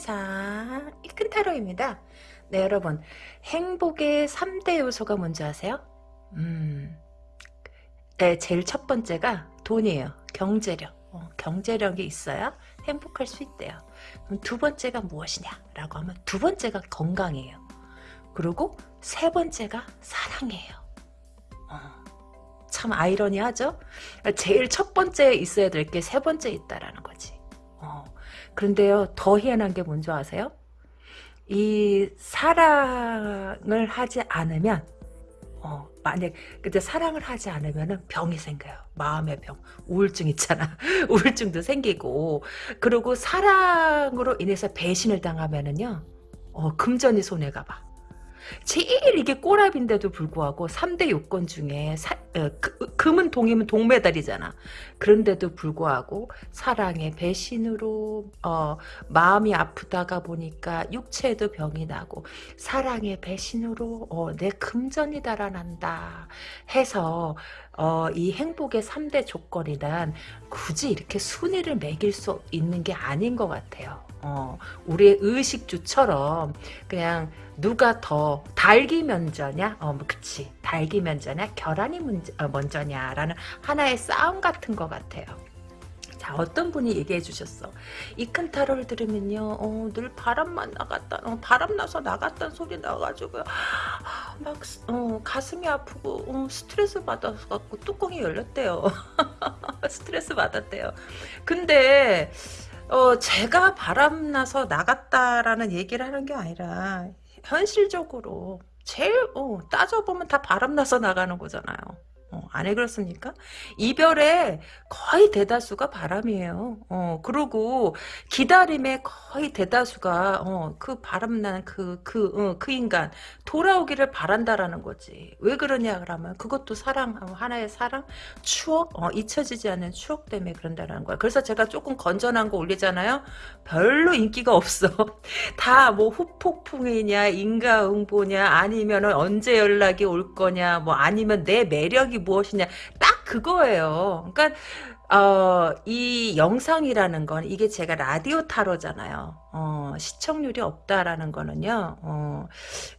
이큰 세상 이큰 타로입니다. 네 여러분 행복의 3대 요소가 뭔지 아세요? 음, 네, 제일 첫 번째가 돈이에요. 경제력. 어, 경제력이 있어야 행복할 수 있대요. 그럼 두 번째가 무엇이냐라고 하면 두 번째가 건강이에요. 그리고 세 번째가 사랑이에요. 어, 참 아이러니하죠? 제일 첫 번째에 있어야 될 게 세 번째에 있다라는 거지. 어, 그런데요, 더 희한한 게 뭔지 아세요? 이 사랑을 하지 않으면 어, 만약 근데 사랑을 하지 않으면 병이 생겨요. 마음의 병, 우울증 있잖아. 우울증도 생기고 그리고 사랑으로 인해서 배신을 당하면은요. 어, 금전이 손해가 봐. 제일 이게 꼬랍인데도 불구하고 3대 요건 중에 사, 어, 그, 금은 동이면 동메달이잖아. 그런데도 불구하고 사랑의 배신으로 어, 마음이 아프다가 보니까 육체에도 병이 나고 사랑의 배신으로 어, 내 금전이 달아난다 해서 어, 이 행복의 3대 조건이란 굳이 이렇게 순위를 매길 수 있는 게 아닌 것 같아요. 어, 우리의 의식주처럼 그냥 누가 더 달기 먼저냐? 어, 뭐 그치. 달기 먼저냐? 결혼이 문제, 어, 먼저냐라는 하나의 싸움 같은 것 같아요. 자, 어떤 분이 얘기해 주셨어. 이큰 타로를 들으면요, 어, 늘 바람만 나갔다, 어, 바람 나서 나갔다는 소리 나가지고, 막, 어, 가슴이 아프고, 어, 스트레스 받아서 뚜껑이 열렸대요. 스트레스 받았대요. 근데, 어, 제가 바람나서 나갔다라는 얘기를 하는 게 아니라, 현실적으로 제일 어, 따져보면 다 바람나서 나가는 거잖아요. 어, 안에 그렇습니까? 이별의 거의 대다수가 바람이에요. 어, 그리고 기다림의 거의 대다수가 어, 그 바람나는 그, 그, 어, 그 인간 돌아오기를 바란다라는 거지. 왜 그러냐 그러면 그것도 사랑, 어, 하나의 사랑, 추억, 어, 잊혀지지 않는 추억 때문에 그런다는 거야. 그래서 제가 조금 건전한 거 올리잖아요. 별로 인기가 없어. 다 뭐 후폭풍이냐, 인가응보냐, 아니면 언제 연락이 올 거냐, 뭐 아니면 내 매력이 무엇이냐 딱 그거예요. 그러니까 어, 이 영상이라는 건 이게 제가 라디오 타로잖아요. 어, 시청률이 없다라는 거는요. 어,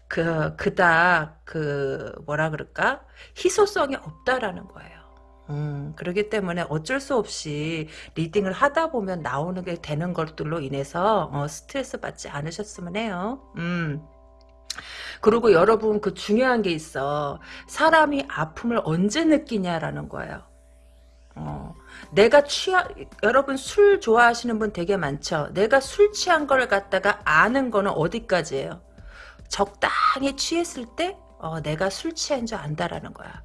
그 그닥 그 뭐라 그럴까 희소성이 없다라는 거예요. 음, 그렇기 때문에 어쩔 수 없이 리딩을 하다 보면 나오는 게 되는 것들로 인해서 어, 스트레스 받지 않으셨으면 해요. 음. 그리고 여러분 그 중요한 게 있어. 사람이 아픔을 언제 느끼냐라는 거예요. 어, 내가 취하, 여러분 술 좋아하시는 분 되게 많죠? 내가 술 취한 걸 갖다가 아는 거는 어디까지예요? 적당히 취했을 때, 어, 내가 술 취한 줄 안다라는 거야.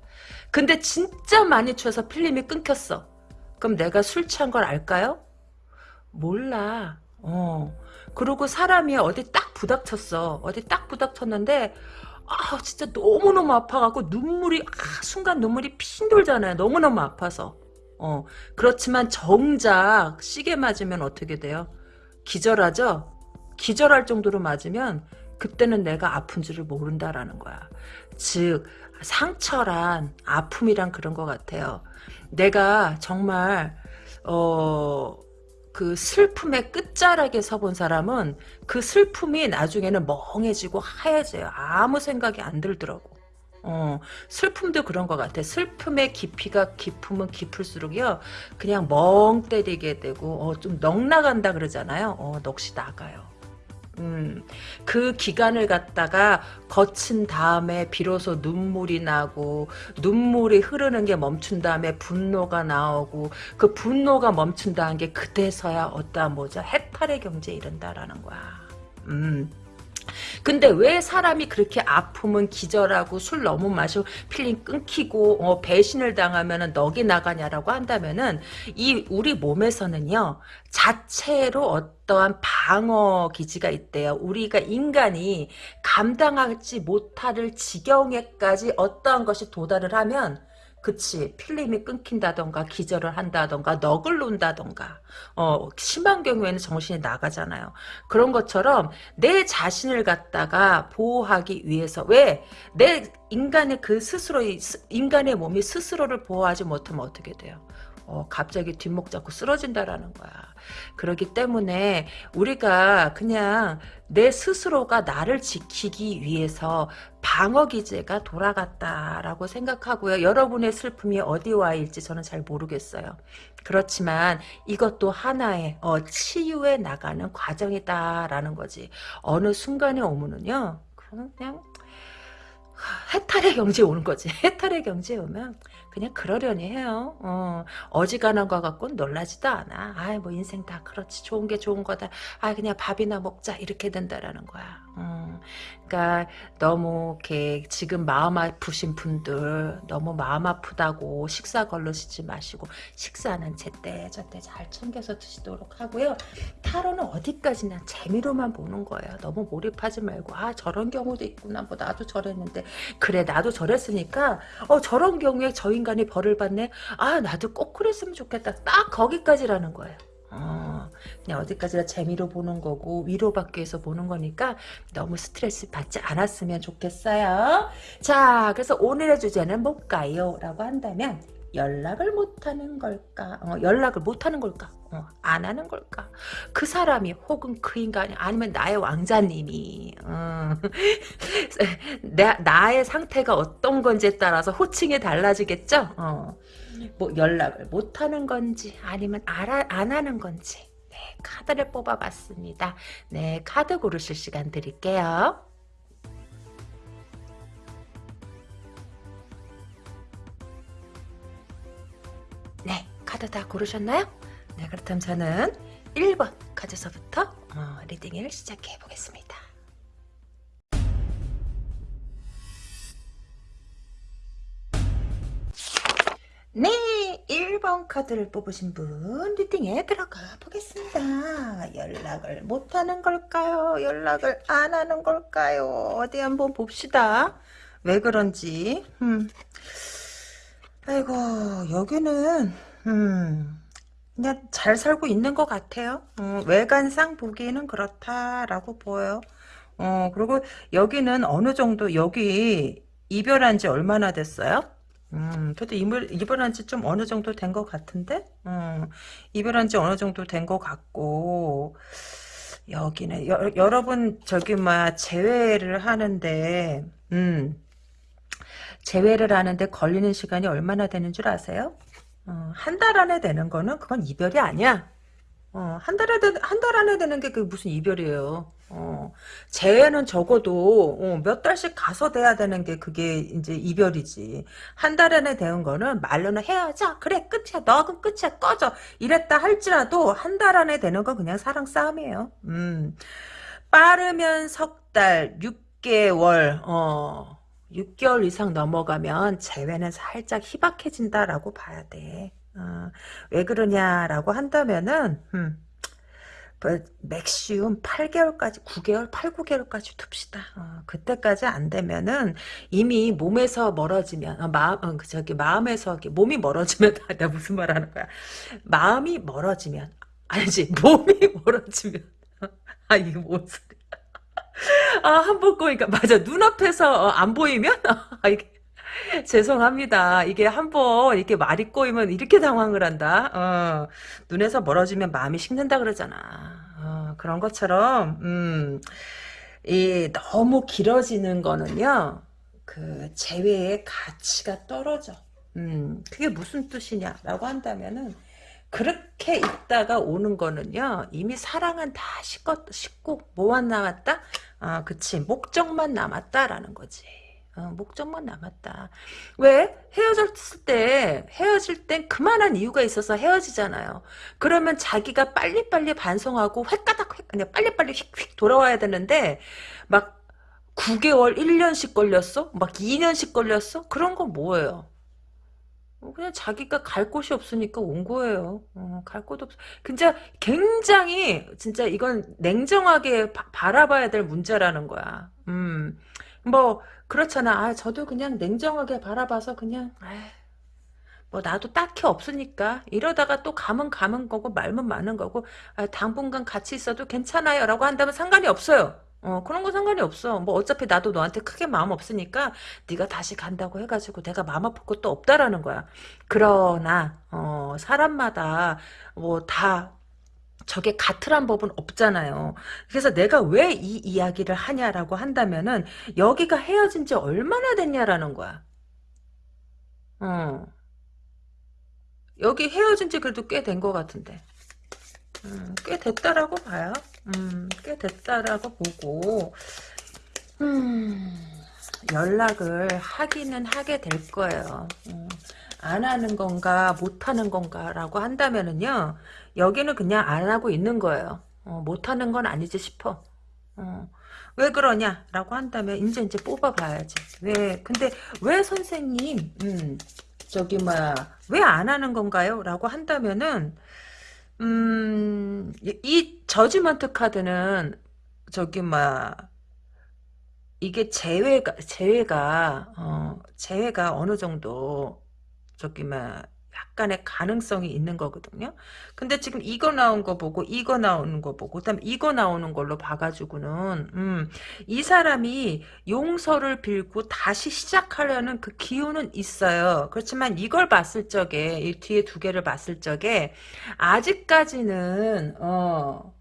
근데 진짜 많이 취해서 필름이 끊겼어. 그럼 내가 술 취한 걸 알까요? 몰라. 어. 그리고 사람이 어디 딱 부닥쳤어. 어디 딱 부닥쳤는데 아 진짜 너무너무 아파갖고 눈물이 아, 순간 눈물이 핀 돌잖아요. 너무너무 아파서. 어 그렇지만 정작 시계 맞으면 어떻게 돼요? 기절하죠? 기절할 정도로 맞으면 그때는 내가 아픈 줄을 모른다라는 거야. 즉 상처란 아픔이란 그런 것 같아요. 내가 정말 어... 그 슬픔의 끝자락에 서본 사람은 그 슬픔이 나중에는 멍해지고 하얘져요. 아무 생각이 안 들더라고. 어, 슬픔도 그런 것 같아. 슬픔의 깊이가 깊으면 깊을수록요, 그냥 멍 때리게 되고, 어, 좀 넉 나간다 그러잖아요. 어, 넋이 나가요. 음, 그 기간을 갖다가 거친 다음에 비로소 눈물이 나고 눈물이 흐르는 게 멈춘 다음에 분노가 나오고 그 분노가 멈춘 다음에 그때서야 어떠한 뭐죠 해탈의 경지에 이른다라는 거야. 음. 근데 왜 사람이 그렇게 아프면 기절하고 술 너무 마시고 필름 끊기고 어, 배신을 당하면 넋이 나가냐라고 한다면은 이 우리 몸에서는요 자체로 어떠한 방어 기제가 있대요. 우리가 인간이 감당하지 못할 지경에까지 어떠한 것이 도달을 하면 그치. 필름이 끊긴다던가 기절을 한다던가 넋을 놓는다던가. 어 심한 경우에는 정신이 나가잖아요. 그런 것처럼 내 자신을 갖다가 보호하기 위해서 왜? 내 인간의 그 스스로 인간의 몸이 스스로를 보호하지 못하면 어떻게 돼요 어, 갑자기 뒷목 잡고 쓰러진다라는 거야. 그렇기 때문에 우리가 그냥 내 스스로가 나를 지키기 위해서 방어 기제가 돌아갔다라고 생각하고요. 여러분의 슬픔이 어디와 일지 저는 잘 모르겠어요. 그렇지만 이것도 하나의 어, 치유에 나가는 과정이다라는 거지. 어느 순간에 오면은요. 그냥 해탈의 경지에 오는 거지. 해탈의 경지에 오면 그냥 그러려니 해요. 어, 어지간한 거 갖고는 놀라지도 않아. 아이, 뭐 인생 다 그렇지. 좋은 게 좋은 거다. 아, 그냥 밥이나 먹자. 이렇게 된다라는 거야. 어, 그러니까 너무 이렇게 지금 마음 아프신 분들 너무 마음 아프다고 식사 걸르시지 마시고 식사는 제때 저때 잘 챙겨서 드시도록 하고요. 타로는 어디까지나 재미로만 보는 거예요. 너무 몰입하지 말고 아 저런 경우도 있구나. 뭐 나도 저랬는데 그래 나도 저랬으니까 어 저런 경우에 저 인간이 벌을 받네. 아 나도 꼭 그랬으면 좋겠다. 딱 거기까지라는 거예요. 어, 그냥 어디까지나 재미로 보는 거고 위로받기 위해서 보는 거니까 너무 스트레스 받지 않았으면 좋겠어요. 자, 그래서 오늘의 주제는 뭘까요? 라고 한다면 연락을 못하는 걸까? 어, 연락을 못하는 걸까? 어, 안 하는 걸까? 그 사람이 혹은 그 인간이 아니면 나의 왕자님이 어, 나, 나의 상태가 어떤 건지에 따라서 호칭이 달라지겠죠? 어. 뭐 연락을 못하는 건지 아니면 알아, 안 하는 건지 네, 카드를 뽑아봤습니다. 네, 카드 고르실 시간 드릴게요. 네, 카드 다 고르셨나요? 네, 그렇다면 저는 1번 카드서부터 어, 리딩을 시작해 보겠습니다. 네, 1번 카드를 뽑으신 분 리딩에 들어가 보겠습니다. 연락을 못하는 걸까요? 연락을 안 하는 걸까요? 어디 한번 봅시다. 왜 그런지. 음. 아이고, 여기는 음, 그냥 잘 살고 있는 것 같아요. 어, 외관상 보기에는 그렇다라고 보여요. 어, 그리고 여기는 어느 정도, 여기 이별한 지 얼마나 됐어요? 음, 그래도 이별, 이별한 지 좀 어느 정도 된 것 같은데? 음, 이별한 지 어느 정도 된 것 같고, 여기는, 여, 여러분, 저기, 뭐, 재회를 하는데, 음, 재회를 하는데 걸리는 시간이 얼마나 되는 줄 아세요? 어, 한 달 안에 되는 거는 그건 이별이 아니야. 어, 한 달에, 한 달 안에 되는 게 그게 무슨 이별이에요. 어, 재회는 적어도 어, 몇 달씩 가서 돼야 되는 게 그게 이제 이별이지. 한 달 안에 되는 거는 말로는 헤어져. 그래 끝이야. 너는 끝이야. 꺼져. 이랬다 할지라도 한 달 안에 되는 건 그냥 사랑 싸움이에요. 음, 빠르면 석 달, 6개월, 어, 6개월 이상 넘어가면 재회는 살짝 희박해진다라고 봐야 돼. 어, 왜 그러냐라고 한다면은 음, 그 맥시움 8개월까지 9개월 8, 9개월까지 둡시다. 어, 그때까지 안 되면은 이미 몸에서 멀어지면 어, 마음 어, 그 저기 마음에서 몸이 멀어지면 내가 무슨 말 하는 거야? 마음이 멀어지면 아니지 몸이 멀어지면 아 이게 뭔 소리야? 아 한번 꼬니까 맞아 눈앞에서 어, 안 보이면 아 이게 죄송합니다. 이게 한번 이렇게 말이 꼬이면 이렇게 당황을 한다. 어, 눈에서 멀어지면 마음이 식는다 그러잖아. 어, 그런 것처럼 음, 이 너무 길어지는 거는요. 그 재회의 가치가 떨어져. 음, 그게 무슨 뜻이냐라고 한다면은 그렇게 있다가 오는 거는요. 이미 사랑은 다 식고, 식고 뭐만 남았다? 아, 그치. 목적만 남았다라는 거지. 어, 목적만 남았다. 왜? 헤어졌을 때, 헤어질 땐 그만한 이유가 있어서 헤어지잖아요. 그러면 자기가 빨리빨리 반성하고 획가닥, 획, 그냥 빨리빨리 휙휙 돌아와야 되는데, 막 9개월, 1년씩 걸렸어? 막 2년씩 걸렸어? 그런 건 뭐예요? 어, 그냥 자기가 갈 곳이 없으니까 온 거예요. 어, 갈곳 없어. 진짜 굉장히 진짜 이건 냉정하게 바, 바라봐야 될 문제라는 거야. 음, 뭐 그렇잖아. 아, 저도 그냥 냉정하게 바라봐서 그냥 뭐 나도 딱히 없으니까 이러다가 또 가면 가면 거고 말면 많은 거고 아, 당분간 같이 있어도 괜찮아요 라고 한다면 상관이 없어요. 어, 그런 거 상관이 없어. 뭐 어차피 나도 너한테 크게 마음 없으니까 네가 다시 간다고 해가지고 내가 마음 아플 것도 없다라는 거야. 그러나 어, 사람마다 뭐 다 저게 같으란 법은 없잖아요. 그래서 내가 왜 이 이야기를 하냐라고 한다면은 여기가 헤어진 지 얼마나 됐냐라는 거야. 어. 여기 헤어진 지 그래도 꽤 된 것 같은데. 음, 꽤 됐다라고 봐요. 음, 꽤 됐다라고 보고, 음, 연락을 하기는 하게 될 거예요. 음, 안 하는 건가, 못 하는 건가라고 한다면은요, 여기는 그냥 안 하고 있는 거예요. 어, 못 하는 건 아니지 싶어. 어, 왜 그러냐라고 한다면 이제 이제 뽑아봐야지. 왜? 근데 왜 선생님, 음, 저기 뭐야, 왜 안 하는 건가요? 라고 한다면은 음, 이 저지먼트 카드는 저기 막 이게 재회가 재회가 어 재회가 어느 정도 저기 막 약간의 가능성이 있는 거거든요. 근데 지금 이거 나온 거 보고 이거 나오는 거 보고 그다음 이거 나오는 걸로 봐가지고는 음, 이 사람이 용서를 빌고 다시 시작하려는 그 기운은 있어요. 그렇지만 이걸 봤을 적에 이 뒤에 두 개를 봤을 적에 아직까지는 어,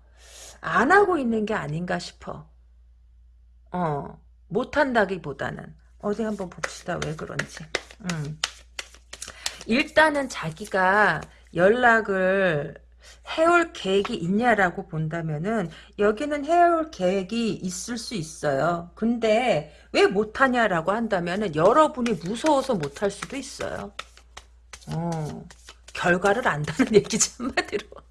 안 하고 있는 게 아닌가 싶어. 어, 못 한다기보다는 어디 한번 봅시다. 왜 그런지. 음. 일단은 자기가 연락을 해올 계획이 있냐라고 본다면은 여기는 해올 계획이 있을 수 있어요. 근데 왜 못하냐라고 한다면은 여러분이 무서워서 못할 수도 있어요. 어, 결과를 안다는 얘기지 한마디로.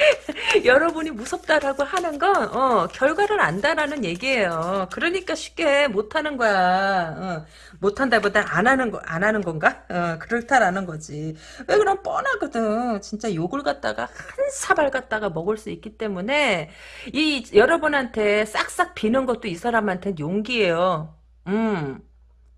여러분이 무섭다라고 하는 건 어, 결과를 안다라는 얘기예요. 그러니까 쉽게 못하는 거야. 어, 못한다보다 안 하는 거 안 하는 건가? 어, 그렇다라는 거지. 왜 그럼 뻔하거든. 진짜 욕을 갖다가 한 사발 갖다가 먹을 수 있기 때문에 이 여러분한테 싹싹 비는 것도 이 사람한테는 용기예요. 음.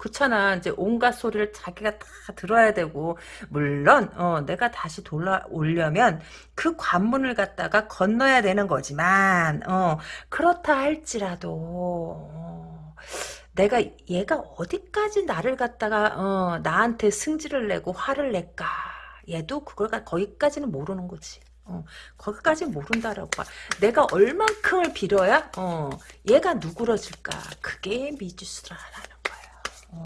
그렇잖아. 이제 온갖 소리를 자기가 다 들어야 되고 물론 어, 내가 다시 돌아오려면 그 관문을 갖다가 건너야 되는 거지만 어, 그렇다 할지라도 어, 내가 얘가 어디까지 나를 갖다가 어, 나한테 승질을 내고 화를 낼까 얘도 그걸 거기까지는 모르는 거지. 어, 거기까지 모른다라고 봐. 내가 얼만큼을 빌어야 어, 얘가 누그러질까. 그게 미지수라는 어,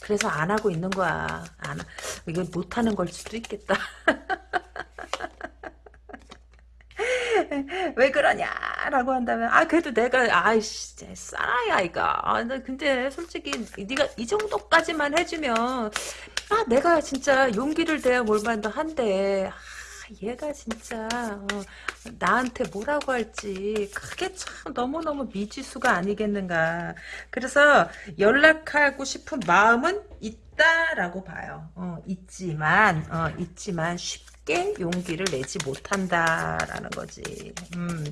그래서 안 하고 있는 거야. 안, 이거 못하는 걸 수도 있겠다. 왜 그러냐라고 한다면 아 그래도 내가 아이씨 싸라야 아이가 아, 근데 솔직히 네가 이 정도까지만 해주면 아 내가 진짜 용기를 내야 뭘만도 한데 얘가 진짜 어, 나한테 뭐라고 할지 그게 참 너무너무 미지수가 아니겠는가. 그래서 연락하고 싶은 마음은 있다라고 봐요. 어, 있지만 어, 있지만 쉽게 용기를 내지 못한다라는 거지. 음,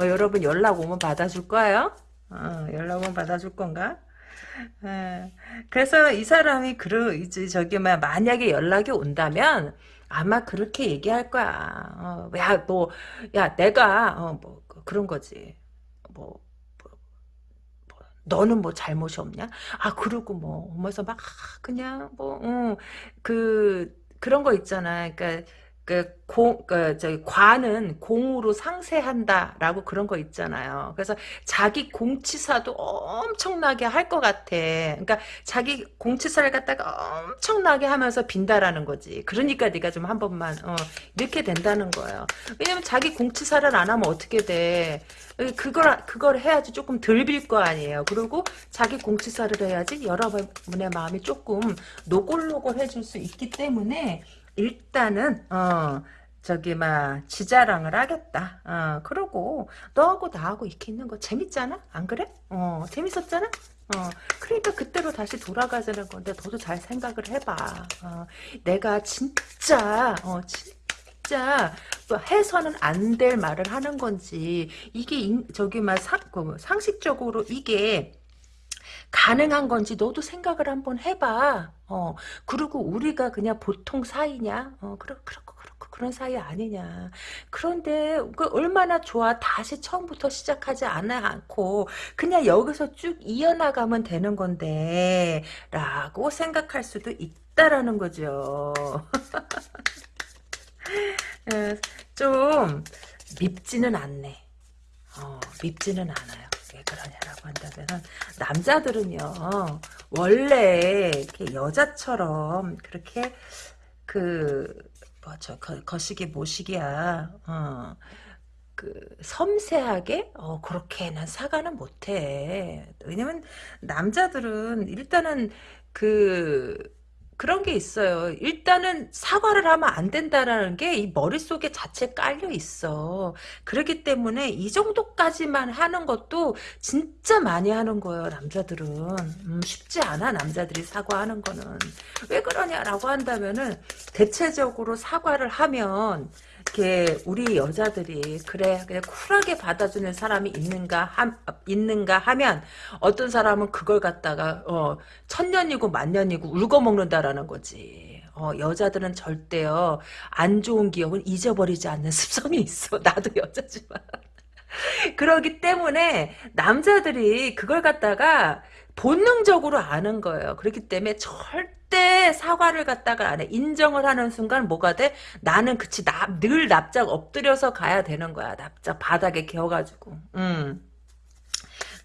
어, 여러분 연락 오면 받아줄 거예요? 어, 연락 오면 받아줄 건가? 에, 그래서 이 사람이 그러 이제 저기 만약에 연락이 온다면 아마 그렇게 얘기할 거야. 어, 야, 뭐, 야, 내가, 어, 뭐, 그, 그런 거지. 뭐, 뭐, 뭐, 너는 뭐 잘못이 없냐? 아, 그러고 뭐, 오면서 막, 그냥, 뭐, 어, 그, 그런 거 있잖아. 그니까, 그, 공, 그, 저기, 과는 공으로 상세한다라고 그런 거 있잖아요. 그래서 자기 공치사도 엄청나게 할 것 같아. 그러니까 자기 공치사를 갖다가 엄청나게 하면서 빈다라는 거지. 그러니까 네가 좀 한 번만, 어, 이렇게 된다는 거예요. 왜냐면 자기 공치사를 안 하면 어떻게 돼. 그걸, 그걸 해야지 조금 덜 빌 거 아니에요. 그리고 자기 공치사를 해야지 여러분의 마음이 조금 노골노골 해줄 수 있기 때문에 일단은 어 저기 막 지자랑을 하겠다. 어 그러고 너하고 나하고 이렇게 있는 거 재밌잖아? 안 그래? 어 재밌었잖아? 어 그러니까 그때로 다시 돌아가자는 건데 너도 잘 생각을 해봐. 어 내가 진짜 어 진짜 뭐 해서는 안 될 말을 하는 건지 이게 인, 저기 막 상, 그 상식적으로 이게 가능한 건지 너도 생각을 한번 해봐. 어, 그리고 우리가 그냥 보통 사이냐? 어, 그렇, 그렇고, 그렇고, 그런 사이 아니냐. 그런데 그 얼마나 좋아. 다시 처음부터 시작하지 않고 그냥 여기서 쭉 이어나가면 되는 건데 라고 생각할 수도 있다라는 거죠. 어, 좀 밉지는 않네. 어, 밉지는 않아요. 왜 그러냐라고 한다면 남자들은요 원래 이렇게 여자처럼 그렇게 그 뭐죠? 거시기 모시기야 어, 그 섬세하게 어 그렇게는 사과는 못해. 왜냐면 남자들은 일단은 그 그런 게 있어요. 일단은 사과를 하면 안 된다라는 게 이 머릿속에 자체 깔려 있어. 그렇기 때문에 이 정도까지만 하는 것도 진짜 많이 하는 거예요, 남자들은. 음, 쉽지 않아, 남자들이 사과하는 거는. 왜 그러냐라고 한다면은, 대체적으로 사과를 하면, 이렇게 우리 여자들이 그래 그냥 쿨하게 받아주는 사람이 있는가 함, 있는가 하면 어떤 사람은 그걸 갖다가 어, 천년이고 만년이고 울고 먹는다라는 거지. 어, 여자들은 절대요 안 좋은 기억은 잊어버리지 않는 습성이 있어. 나도 여자지만. 그러기 때문에 남자들이 그걸 갖다가 본능적으로 아는 거예요. 그렇기 때문에 절대 사과를 갖다가 안 해. 인정을 하는 순간 뭐가 돼? 나는 그치 나, 늘 납작 엎드려서 가야 되는 거야. 납작 바닥에 개어가지고. 음.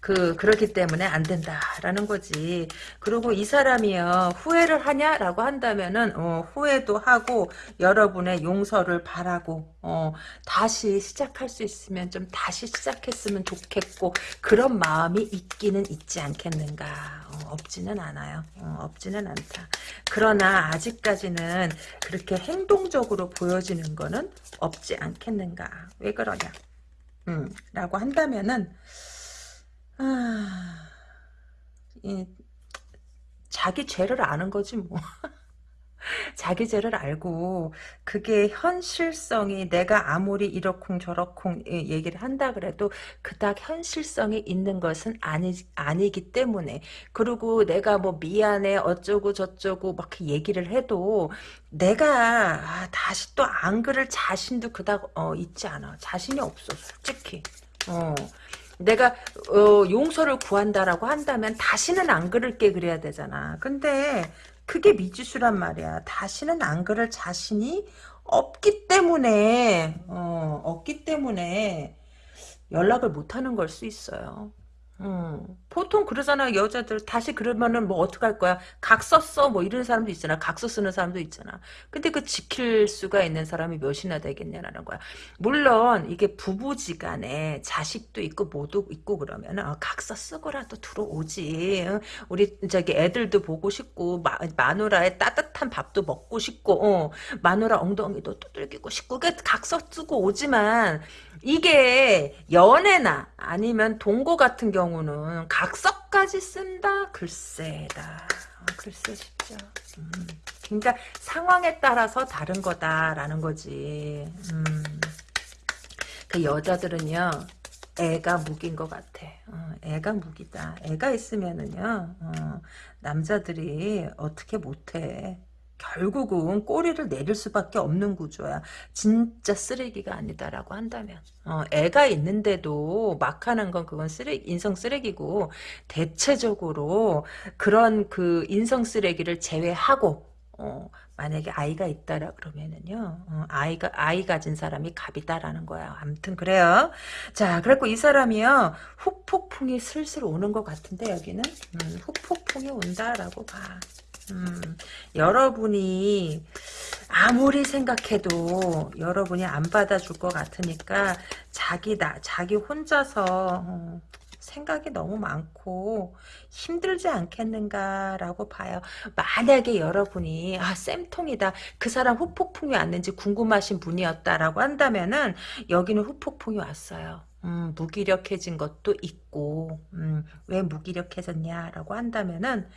그 그렇기 때문에 안 된다라는 거지. 그리고 이 사람이요 후회를 하냐라고 한다면은 어, 후회도 하고 여러분의 용서를 바라고 어, 다시 시작할 수 있으면 좀 다시 시작했으면 좋겠고 그런 마음이 있기는 있지 않겠는가. 어, 없지는 않아요. 어, 없지는 않다. 그러나 아직까지는 그렇게 행동적으로 보여지는 거는 없지 않겠는가. 왜 그러냐. 음, 라고 한다면은 아, 이, 자기 죄를 아는 거지 뭐. 자기 죄를 알고 그게 현실성이 내가 아무리 이러쿵 저러쿵 얘기를 한다 그래도 그닥 현실성이 있는 것은 아니, 아니기 때문에 그리고 내가 뭐 미안해 어쩌고 저쩌고 막 얘기를 해도 내가 아, 다시 또 안 그럴 자신도 그닥 어, 있지 않아 자신이 없어 솔직히 어. 내가 어, 용서를 구한다라고 한다면 다시는 안 그럴게 그래야 되잖아. 근데 그게 미지수란 말이야. 다시는 안 그럴 자신이 없기 때문에 어, 없기 때문에 연락을 못 하는 걸 수 있어요. 음, 보통 그러잖아 여자들 다시 그러면은 뭐 어떡할 거야? 각 썼어? 뭐 이런 사람도 있잖아. 각서 쓰는 사람도 있잖아. 근데 그 지킬 수가 있는 사람이 몇이나 되겠냐라는 거야. 물론 이게 부부지간에 자식도 있고 모두 있고 그러면 은 어, 각서 쓰고라도 들어오지. 어? 우리 저기 애들도 보고 싶고 마, 마누라의 따뜻한 밥도 먹고 싶고 어, 마누라 엉덩이도 두들기고 싶고 그 각서 쓰고 오지만 이게 연애나 아니면 동거 같은 경우는 각 서까지 쓴다? 글쎄다. 어, 글쎄 싶죠. 음, 그러니까 상황에 따라서 다른 거다라는 거지. 음, 그 여자들은요. 애가 무기인 것 같아. 어, 애가 무기다. 애가 있으면은요. 어, 남자들이 어떻게 못해. 결국은 꼬리를 내릴 수밖에 없는 구조야. 진짜 쓰레기가 아니다라고 한다면. 어, 애가 있는데도 막 하는 건 그건 쓰레기, 인성 쓰레기고, 대체적으로 그런 그 인성 쓰레기를 제외하고, 어, 만약에 아이가 있다라 그러면은요, 어, 아이가, 아이 가진 사람이 갑이다라는 거야. 아무튼 그래요. 자, 그래갖고 이 사람이요, 후폭풍이 슬슬 오는 것 같은데, 여기는, 음, 후폭풍이 온다라고 봐. 음, 여러분이 아무리 생각해도 여러분이 안 받아줄 것 같으니까 자기 나 자기 혼자서 어, 생각이 너무 많고 힘들지 않겠는가라고 봐요. 만약에 여러분이 아 쌤통이다 그 사람 후폭풍이 왔는지 궁금하신 분이었다라고 한다면은 여기는 후폭풍이 왔어요. 음, 무기력해진 것도 있고 음, 왜 무기력해졌냐라고 한다면은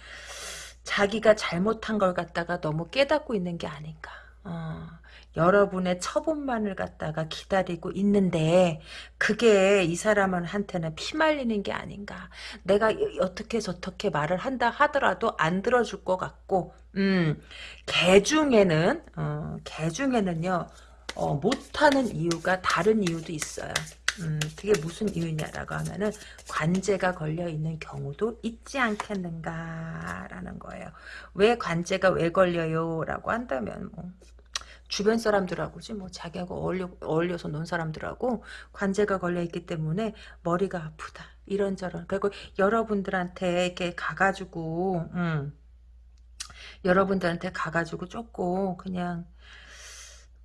자기가 잘못한 걸 갖다가 너무 깨닫고 있는 게 아닌가. 어, 여러분의 처분만을 갖다가 기다리고 있는데 그게 이 사람한테는 피말리는 게 아닌가. 내가 어떻게 저렇게 말을 한다 하더라도 안 들어줄 것 같고 음, 개 중에는 어, 개 중에는요 어, 못하는 이유가 다른 이유도 있어요. 음, 그게 무슨 이유냐라고 하면은 관제가 걸려 있는 경우도 있지 않겠는가라는 거예요. 왜 관제가 왜 걸려요라고 한다면 뭐 주변 사람들하고지 뭐 자기하고 어울려 어울려서 논 사람들하고 관제가 걸려 있기 때문에 머리가 아프다 이런저런 그리고 여러분들한테 이렇게 가가지고 음, 여러분들한테 가가지고 조금 그냥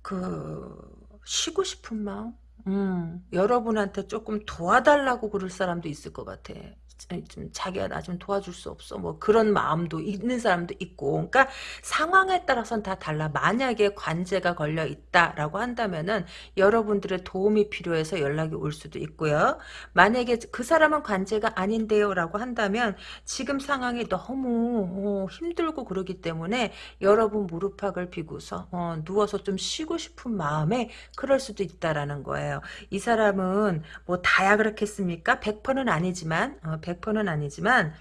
그 쉬고 싶은 마음 음, 여러분한테 조금 도와달라고 그럴 사람도 있을 것 같아. 좀 자기가 나 좀 도와줄 수 없어. 뭐 그런 마음도 있는 사람도 있고. 그러니까 상황에 따라서는 다 달라. 만약에 관제가 걸려 있다라고 한다면은 여러분들의 도움이 필요해서 연락이 올 수도 있고요. 만약에 그 사람은 관제가 아닌데요라고 한다면 지금 상황이 너무 어, 힘들고 그러기 때문에 여러분 무릎팍을 비고서 어, 누워서 좀 쉬고 싶은 마음에 그럴 수도 있다라는 거예요. 이 사람은 뭐 다야 그렇겠습니까? 100%는 아니지만 어, 100%는 아니지만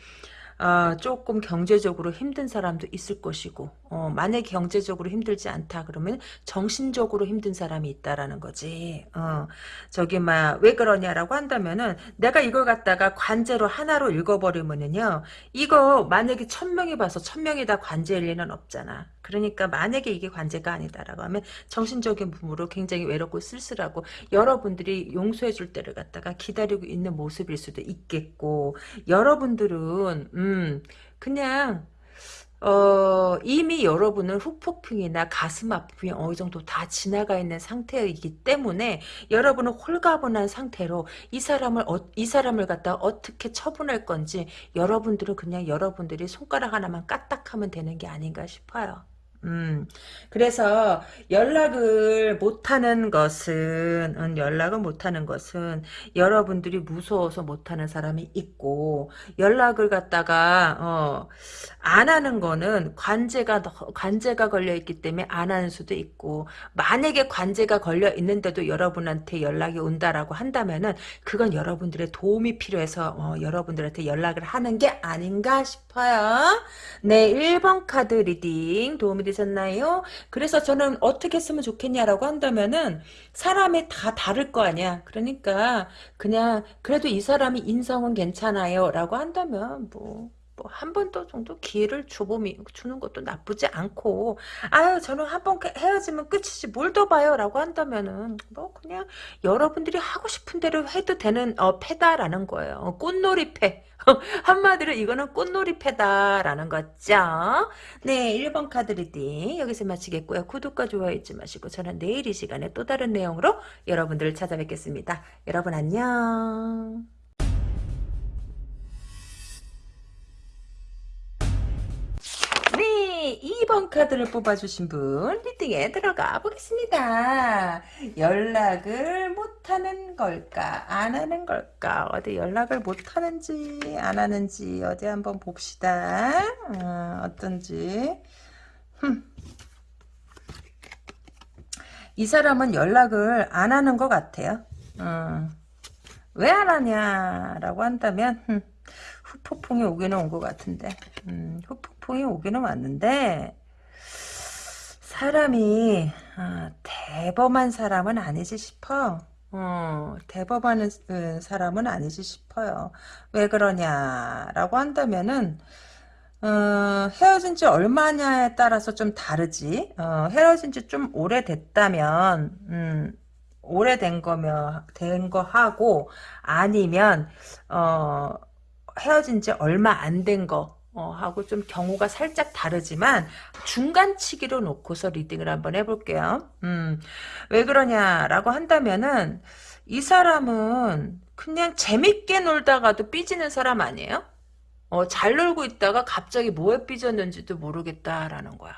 어, 조금 경제적으로 힘든 사람도 있을 것이고 어, 만약에 경제적으로 힘들지 않다 그러면 정신적으로 힘든 사람이 있다라는 거지. 어, 저기 막 왜 그러냐라고 한다면은 내가 이걸 갖다가 관제로 하나로 읽어버리면은요 이거 만약에 천명이 봐서 천명이 다 관제일 리는 없잖아 그러니까 만약에 이게 관제가 아니다라고 하면 정신적인 부분으로 굉장히 외롭고 쓸쓸하고 여러분들이 용서해 줄 때를 갖다가 기다리고 있는 모습일 수도 있겠고 여러분들은 음 그냥 어, 이미 여러분은 후폭풍이나 가슴 아픔이 어느 정도 다 지나가 있는 상태이기 때문에 여러분은 홀가분한 상태로 이 사람을 어, 이 사람을 갖다 어떻게 처분할 건지 여러분들은 그냥 여러분들이 손가락 하나만 까딱하면 되는 게 아닌가 싶어요. 음, 그래서 연락을 못하는 것은, 음, 연락을 못하는 것은 여러분들이 무서워서 못하는 사람이 있고, 연락을 갖다가, 어, 안 하는 거는 관제가, 관제가 걸려있기 때문에 안 하는 수도 있고, 만약에 관제가 걸려 있는데도 여러분한테 연락이 온다라고 한다면은, 그건 여러분들의 도움이 필요해서, 어, 여러분들한테 연락을 하는 게 아닌가 싶어요. 네, 1번 카드 reading 도움이 되셨나요? 그래서 저는 어떻게 쓰면 좋겠냐라고 한다면은 사람이 다 다를 거 아니야. 그러니까 그냥 그래도 이 사람이 인성은 괜찮아요 라고 한다면 뭐 뭐 한 번더 정도 기회를 줘보미, 주는 것도 나쁘지 않고 아유 저는 한 번 헤어지면 끝이지 뭘 더 봐요? 라고 한다면은 뭐 그냥 여러분들이 하고 싶은 대로 해도 되는 어, 패다라는 거예요. 어, 꽃놀이 패. 한마디로 이거는 꽃놀이 패다라는 거죠. 네 1번 카드 reading 여기서 마치겠고요. 구독과 좋아요 잊지 마시고 저는 내일 이 시간에 또 다른 내용으로 여러분들을 찾아뵙겠습니다. 여러분 안녕 2번 카드를 뽑아주신 분 reading에 들어가 보겠습니다. 연락을 못하는 걸까? 안 하는 걸까? 어디 연락을 못하는지 안 하는지 어디 한번 봅시다. 어, 떤지이 사람은 연락을 안 하는 것 같아요. 어, 왜안 하냐라고 한다면 후폭풍이 오기는 온 것 같은데 음, 후폭풍이 오기는 왔는데 사람이 어, 대범한 사람은 아니지 싶어. 어, 대범한 어, 사람은 아니지 싶어요. 왜 그러냐라고 한다면은 어, 헤어진 지 얼마냐에 따라서 좀 다르지. 어, 헤어진 지 좀 오래됐다면 음, 오래된 거면 된 거 하고 아니면 어 헤어진 지 얼마 안 된 거, 어, 하고 좀 경우가 살짝 다르지만 중간치기로 놓고서 리딩을 한번 해볼게요. 음, 왜 그러냐라고 한다면은 이 사람은 그냥 재밌게 놀다가도 삐지는 사람 아니에요? 어, 잘 놀고 있다가 갑자기 뭐에 삐졌는지도 모르겠다라는 거야.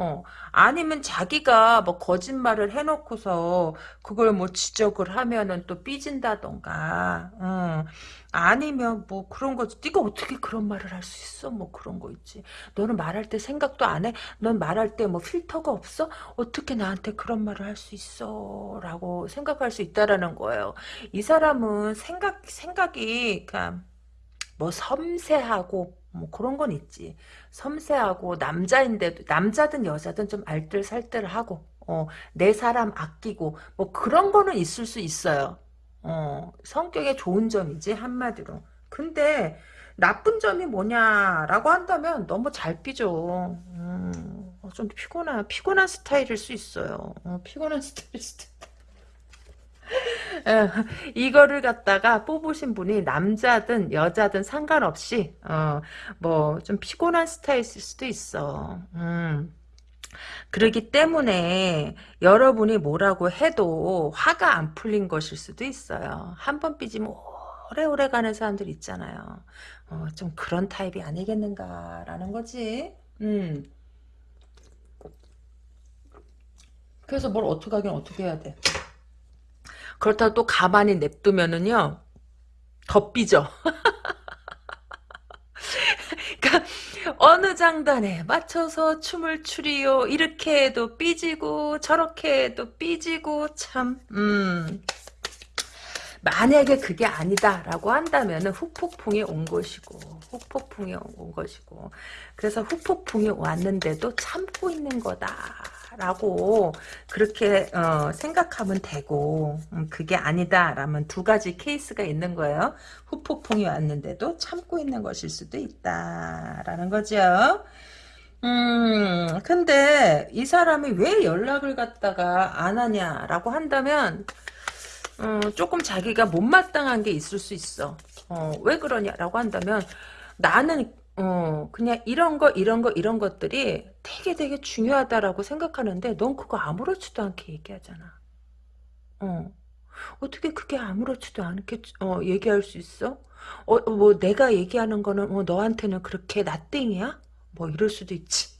어, 아니면 자기가 뭐 거짓말을 해놓고서 그걸 뭐 지적을 하면은 또 삐진다던가, 어, 아니면 뭐 그런 거지. 네가 어떻게 그런 말을 할 수 있어? 뭐 그런 거 있지. 너는 말할 때 생각도 안 해? 넌 말할 때 뭐 필터가 없어? 어떻게 나한테 그런 말을 할 수 있어? 라고 생각할 수 있다라는 거예요. 이 사람은 생각, 생각이, 그러니까 뭐 섬세하고 뭐 그런 건 있지. 섬세하고 남자인데도 남자든 여자든 좀 알뜰살뜰하고 어, 내 사람 아끼고 뭐 그런 거는 있을 수 있어요. 어, 성격에 좋은 점이지 한마디로. 근데 나쁜 점이 뭐냐라고 한다면 너무 잘 삐져. 음, 어, 좀 피곤한 피곤한 스타일일 수 있어요. 어, 피곤한 스타일일 수도 있다. 에, 이거를 갖다가 뽑으신 분이 남자든 여자든 상관없이 어, 뭐 좀 피곤한 스타일일 수도 있어. 음. 그러기 때문에 여러분이 뭐라고 해도 화가 안 풀린 것일 수도 있어요. 한 번 삐지면 오래오래 가는 사람들 있잖아요. 어, 좀 그런 타입이 아니겠는가라는 거지. 음. 그래서 뭘 어떻게 하긴 어떻게 해야 돼. 그렇다고 또 가만히 냅두면은요, 더 삐져. 그러니까 어느 장단에 맞춰서 춤을 추리요 이렇게 해도 삐지고 저렇게 해도 삐지고 참 음. 만약에 그게 아니다라고 한다면은 후폭풍이 온 것이고 후폭풍이 온 것이고 그래서 후폭풍이 왔는데도 참고 있는 거다 라고 그렇게 어, 생각하면 되고 음, 그게 아니다 라면 두 가지 케이스가 있는 거예요. 후폭풍이 왔는데도 참고 있는 것일 수도 있다 라는 거죠. 음, 근데 이 사람이 왜 연락을 갖다가 안 하냐라고 한다면 어, 조금 자기가 못마땅한 게 있을 수 있어. 어, 왜 그러냐라고 한다면 나는 어, 그냥 이런 거 이런 거 이런 것들이 되게 되게 중요하다라고 생각하는데 넌 그거 아무렇지도 않게 얘기하잖아. 어. 어떻게 그게 아무렇지도 않게 어, 얘기할 수 있어? 어, 뭐 내가 얘기하는 거는 어, 너한테는 그렇게 나땡이야? 뭐 이럴 수도 있지.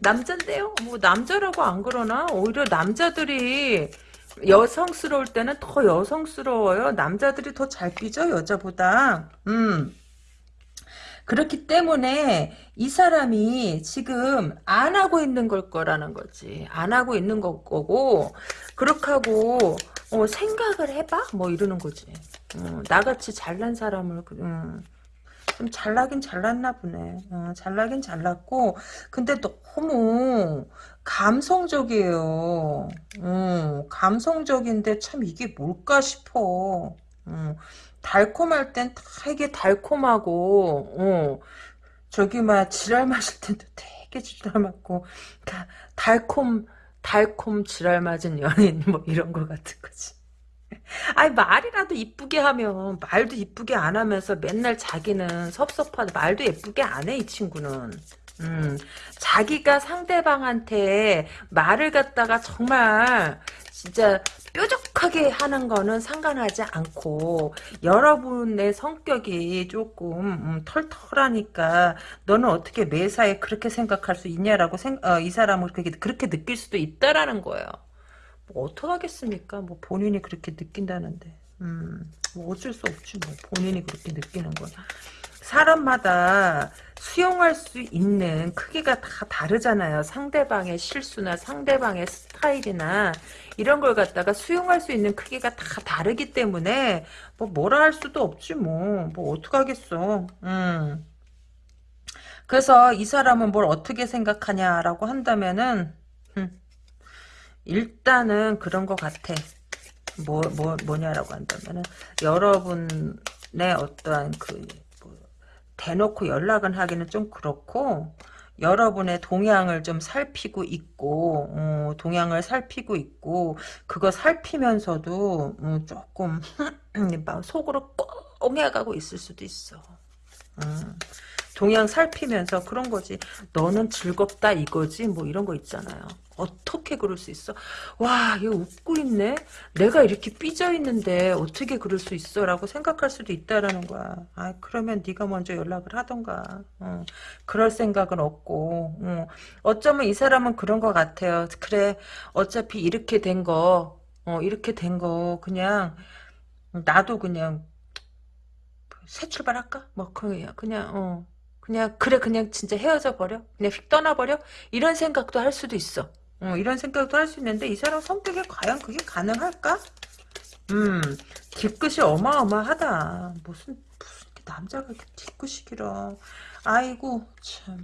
남잔데요? 뭐 남자라고 안 그러나? 오히려 남자들이 여성스러울 때는 더 여성스러워요. 남자들이 더 잘 삐져 여자보다. 음. 그렇기 때문에 이 사람이 지금 안 하고 있는 걸 거라는 거지. 안 하고 있는 거고 그렇게 하고 어, 생각을 해봐? 뭐 이러는 거지. 어, 나같이 잘난 사람을 음, 좀 잘나긴 잘났나 보네. 어, 잘나긴 잘났고 근데 너무 감성적이에요. 음, 감성적인데 참 이게 뭘까 싶어. 음, 달콤할 땐 되게 달콤하고, 어, 저기 막 지랄 마실 때도 되게 지랄 맞고, 그러니까 달콤 달콤 지랄 맞은 연인 뭐 이런 거 같은 거지. 아니 말이라도 이쁘게 하면 말도 이쁘게 안 하면서 맨날 자기는 섭섭하다 말도 예쁘게 안 해 이 친구는. 음, 자기가 상대방한테 말을 갖다가 정말 진짜 뾰족하게 하는 거는 상관하지 않고 여러분의 성격이 조금 음, 털털하니까 너는 어떻게 매사에 그렇게 생각할 수 있냐라고 생, 어, 이 사람을 그렇게, 그렇게 느낄 수도 있다라는 거예요. 뭐 어떡하겠습니까? 뭐 본인이 그렇게 느낀다는데. 음, 뭐 어쩔 수 없지 뭐 본인이 그렇게 느끼는 거야. 사람마다 수용할 수 있는 크기가 다 다르잖아요. 상대방의 실수나 상대방의 스타일이나 이런 걸 갖다가 수용할 수 있는 크기가 다 다르기 때문에 뭐 뭐라 할 수도 없지 뭐. 뭐 어떡하겠어. 음. 그래서 이 사람은 뭘 어떻게 생각하냐라고 한다면은 음, 일단은 그런 것 같아. 뭐, 뭐, 뭐냐라고 한다면은 여러분의 어떠한 그 대놓고 연락은 하기는 좀 그렇고 여러분의 동향을 좀 살피고 있고 어, 동향을 살피고 있고 그거 살피면서도 어, 조금 속으로 꽁 해가고 있을 수도 있어. 음. 동양 살피면서 그런 거지. 너는 즐겁다 이거지. 뭐 이런 거 있잖아요. 어떻게 그럴 수 있어? 와, 얘 웃고 있네? 내가 이렇게 삐져 있는데 어떻게 그럴 수 있어? 라고 생각할 수도 있다라는 거야. 아, 그러면 네가 먼저 연락을 하던가. 어, 그럴 생각은 없고. 어, 어쩌면 이 사람은 그런 것 같아요. 그래, 어차피 이렇게 된 거, 어, 이렇게 된 거, 그냥, 나도 그냥, 새 출발할까? 뭐, 그냥, 그냥, 어. 그냥 그래 그냥 진짜 헤어져 버려? 그냥 휙 떠나버려? 이런 생각도 할 수도 있어. 어, 이런 생각도 할 수 있는데 이 사람 성격에 과연 그게 가능할까? 음 뒤끝이 어마어마하다. 무슨 무슨 남자가 이렇게 뒤끝이 길어. 아이고 참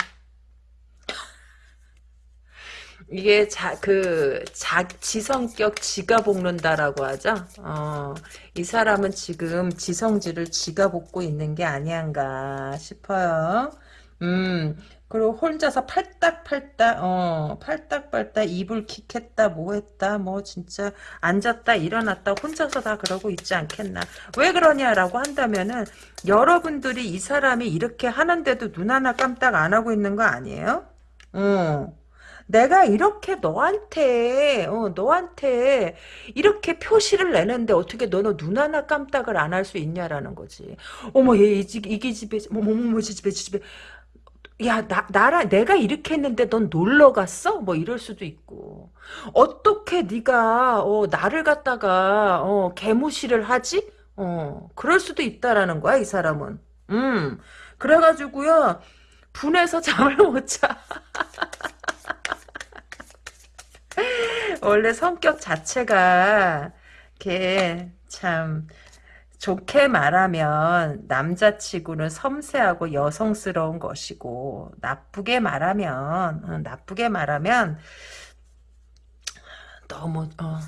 이게 자, 그, 자, 지성격 지가 볶는다라고 하죠. 어, 이 사람은 지금 지성질을 지가 볶고 있는 게 아니한가 싶어요. 음, 그리고 혼자서 팔딱팔딱, 어, 팔딱팔딱 이불 킥했다, 뭐 했다, 뭐 진짜 앉았다, 일어났다, 혼자서 다 그러고 있지 않겠나. 왜 그러냐라고 한다면은, 여러분들이 이 사람이 이렇게 하는데도 눈 하나 깜딱 안 하고 있는 거 아니에요? 어. 내가 이렇게 너한테 어, 너한테 이렇게 표시를 내는데 어떻게 너는 눈 하나 깜짝을 안 할 수 있냐라는 거지. 어머 얘 이게 집에 저 집에 저 집에 야 나 나라 내가 이렇게 했는데 넌 놀러 갔어? 뭐 이럴 수도 있고 어떻게 네가 어, 나를 갖다가 어, 개무시를 하지? 어 그럴 수도 있다라는 거야 이 사람은. 음 그래가지고요 분해서 잠을 못 자. 원래 성격 자체가 이렇게 참 좋게 말하면 남자치고는 섬세하고 여성스러운 것이고 나쁘게 말하면 어, 나쁘게 말하면 너무 어,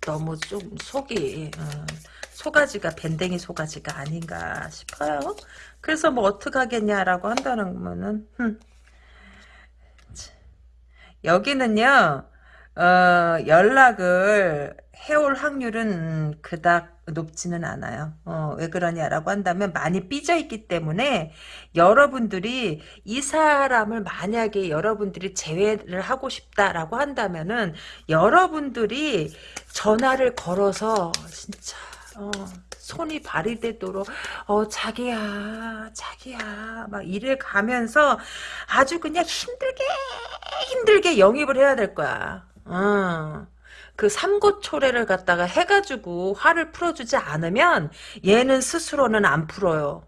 너무 좀 속이 어, 소가지가 밴댕이 소가지가 아닌가 싶어요. 그래서 뭐 어떡하겠냐라고 한다는 거면은 흠. 여기는요 어, 연락을 해올 확률은 그닥 높지는 않아요. 어, 왜 그러냐라고 한다면 많이 삐져 있기 때문에 여러분들이 이 사람을 만약에 여러분들이 제외를 하고 싶다라고 한다면은 여러분들이 전화를 걸어서 진짜 어, 손이 발이 되도록 어 자기야 자기야 막 이래 가면서 아주 그냥 힘들게 힘들게 영입을 해야 될 거야. 어. 그 삼고초래를 갖다가 해가지고 화를 풀어주지 않으면 얘는 스스로는 안 풀어요.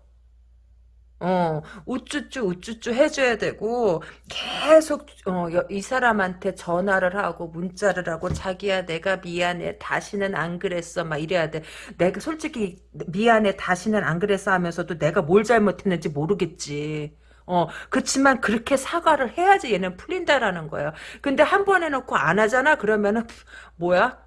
어, 우쭈쭈 우쭈쭈 해줘야 되고 계속 어, 이 사람한테 전화를 하고 문자를 하고 자기야 내가 미안해 다시는 안 그랬어 막 이래야 돼. 내가 솔직히 미안해 다시는 안 그랬어 하면서도 내가 뭘 잘못했는지 모르겠지. 어, 그렇지만 그렇게 사과를 해야지 얘는 풀린다라는 거예요. 근데 한 번 해놓고 안 하잖아? 그러면은, 뭐야?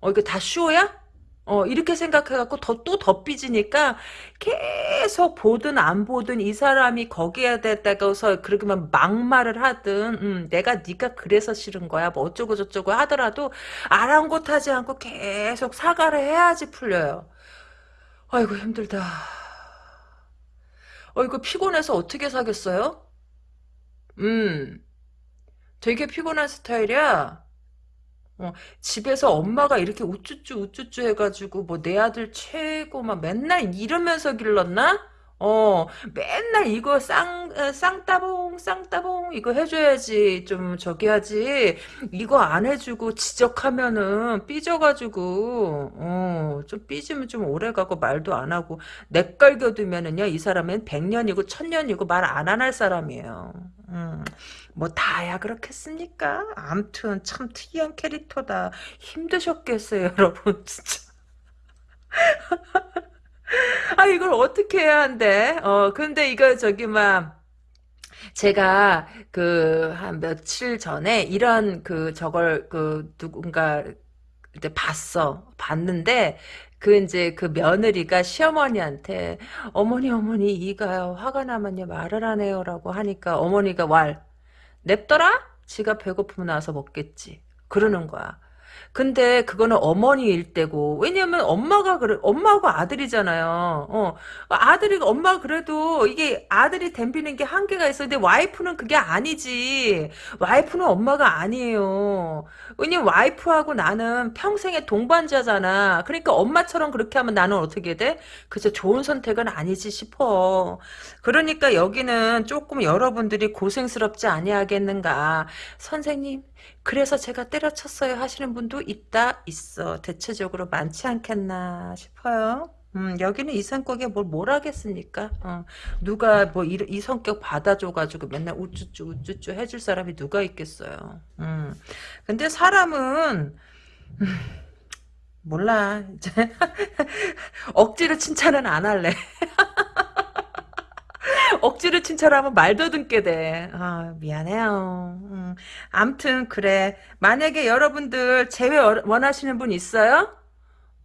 어, 이거 다 쇼야? 어, 이렇게 생각해갖고 더, 또더 삐지니까 계속 보든 안 보든 이 사람이 거기에 대다가서 그러면 막말을 하든, 음, 내가 네가 그래서 싫은 거야. 뭐 어쩌고 저쩌고 하더라도 아랑곳하지 않고 계속 사과를 해야지 풀려요. 아이고, 힘들다. 어, 이거 피곤해서 어떻게 사겠어요? 음, 되게 피곤한 스타일이야. 어, 집에서 엄마가 이렇게 우쭈쭈 우쭈쭈 해가지고 뭐 내 아들 최고 막 맨날 이러면서 길렀나? 어, 맨날 이거 쌍, 어, 쌍따봉, 쌍따봉, 이거 해줘야지, 좀, 저기 하지. 이거 안 해주고 지적하면은 삐져가지고, 어, 좀 삐지면 좀 오래 가고 말도 안 하고, 내깔겨두면은요, 이 사람은 백년이고 천년이고 말 안 안 할 사람이에요. 음, 뭐, 다야 그렇겠습니까? 암튼, 참 특이한 캐릭터다. 힘드셨겠어요, 여러분, 진짜. 아, 이걸 어떻게 해야 한대? 어, 근데 이거 저기, 막, 제가 그 한 며칠 전에 이런 그 저걸 그 누군가 이제 봤어. 봤는데 그 이제 그 며느리가 시어머니한테 어머니 어머니 이가요 화가 나면요 말을 안 해요라고 하니까 어머니가 왈 냅더라 지가 배고프면 나서 먹겠지 그러는 거야. 근데 그거는 어머니일 때고 왜냐면 엄마가 그래 엄마하고 아들이잖아요. 어 아들이 엄마 그래도 이게 아들이 댐비는 게 한계가 있어. 근데 와이프는 그게 아니지. 와이프는 엄마가 아니에요. 왜냐면 와이프하고 나는 평생의 동반자잖아. 그러니까 엄마처럼 그렇게 하면 나는 어떻게 돼? 그저 좋은 선택은 아니지 싶어. 그러니까 여기는 조금 여러분들이 고생스럽지 아니하겠는가. 선생님 그래서 제가 때려쳤어요 하시는 분도 있다 있어 대체적으로 많지 않겠나 싶어요 음, 여기는 이 성격에 뭘, 뭘 하겠습니까? 어, 누가 뭐, 이, 이 성격 받아줘가지고 맨날 우쭈쭈, 우쭈쭈 해줄 사람이 누가 있겠어요. 음. 근데 사람은, 음, 몰라. 이제 억지로 칭찬은 안 할래. 억지로 칭찬하면 말도 듣게 돼. 아, 미안해요. 음. 음, 암튼 그래. 만약에 여러분들 재회 원하시는 분 있어요?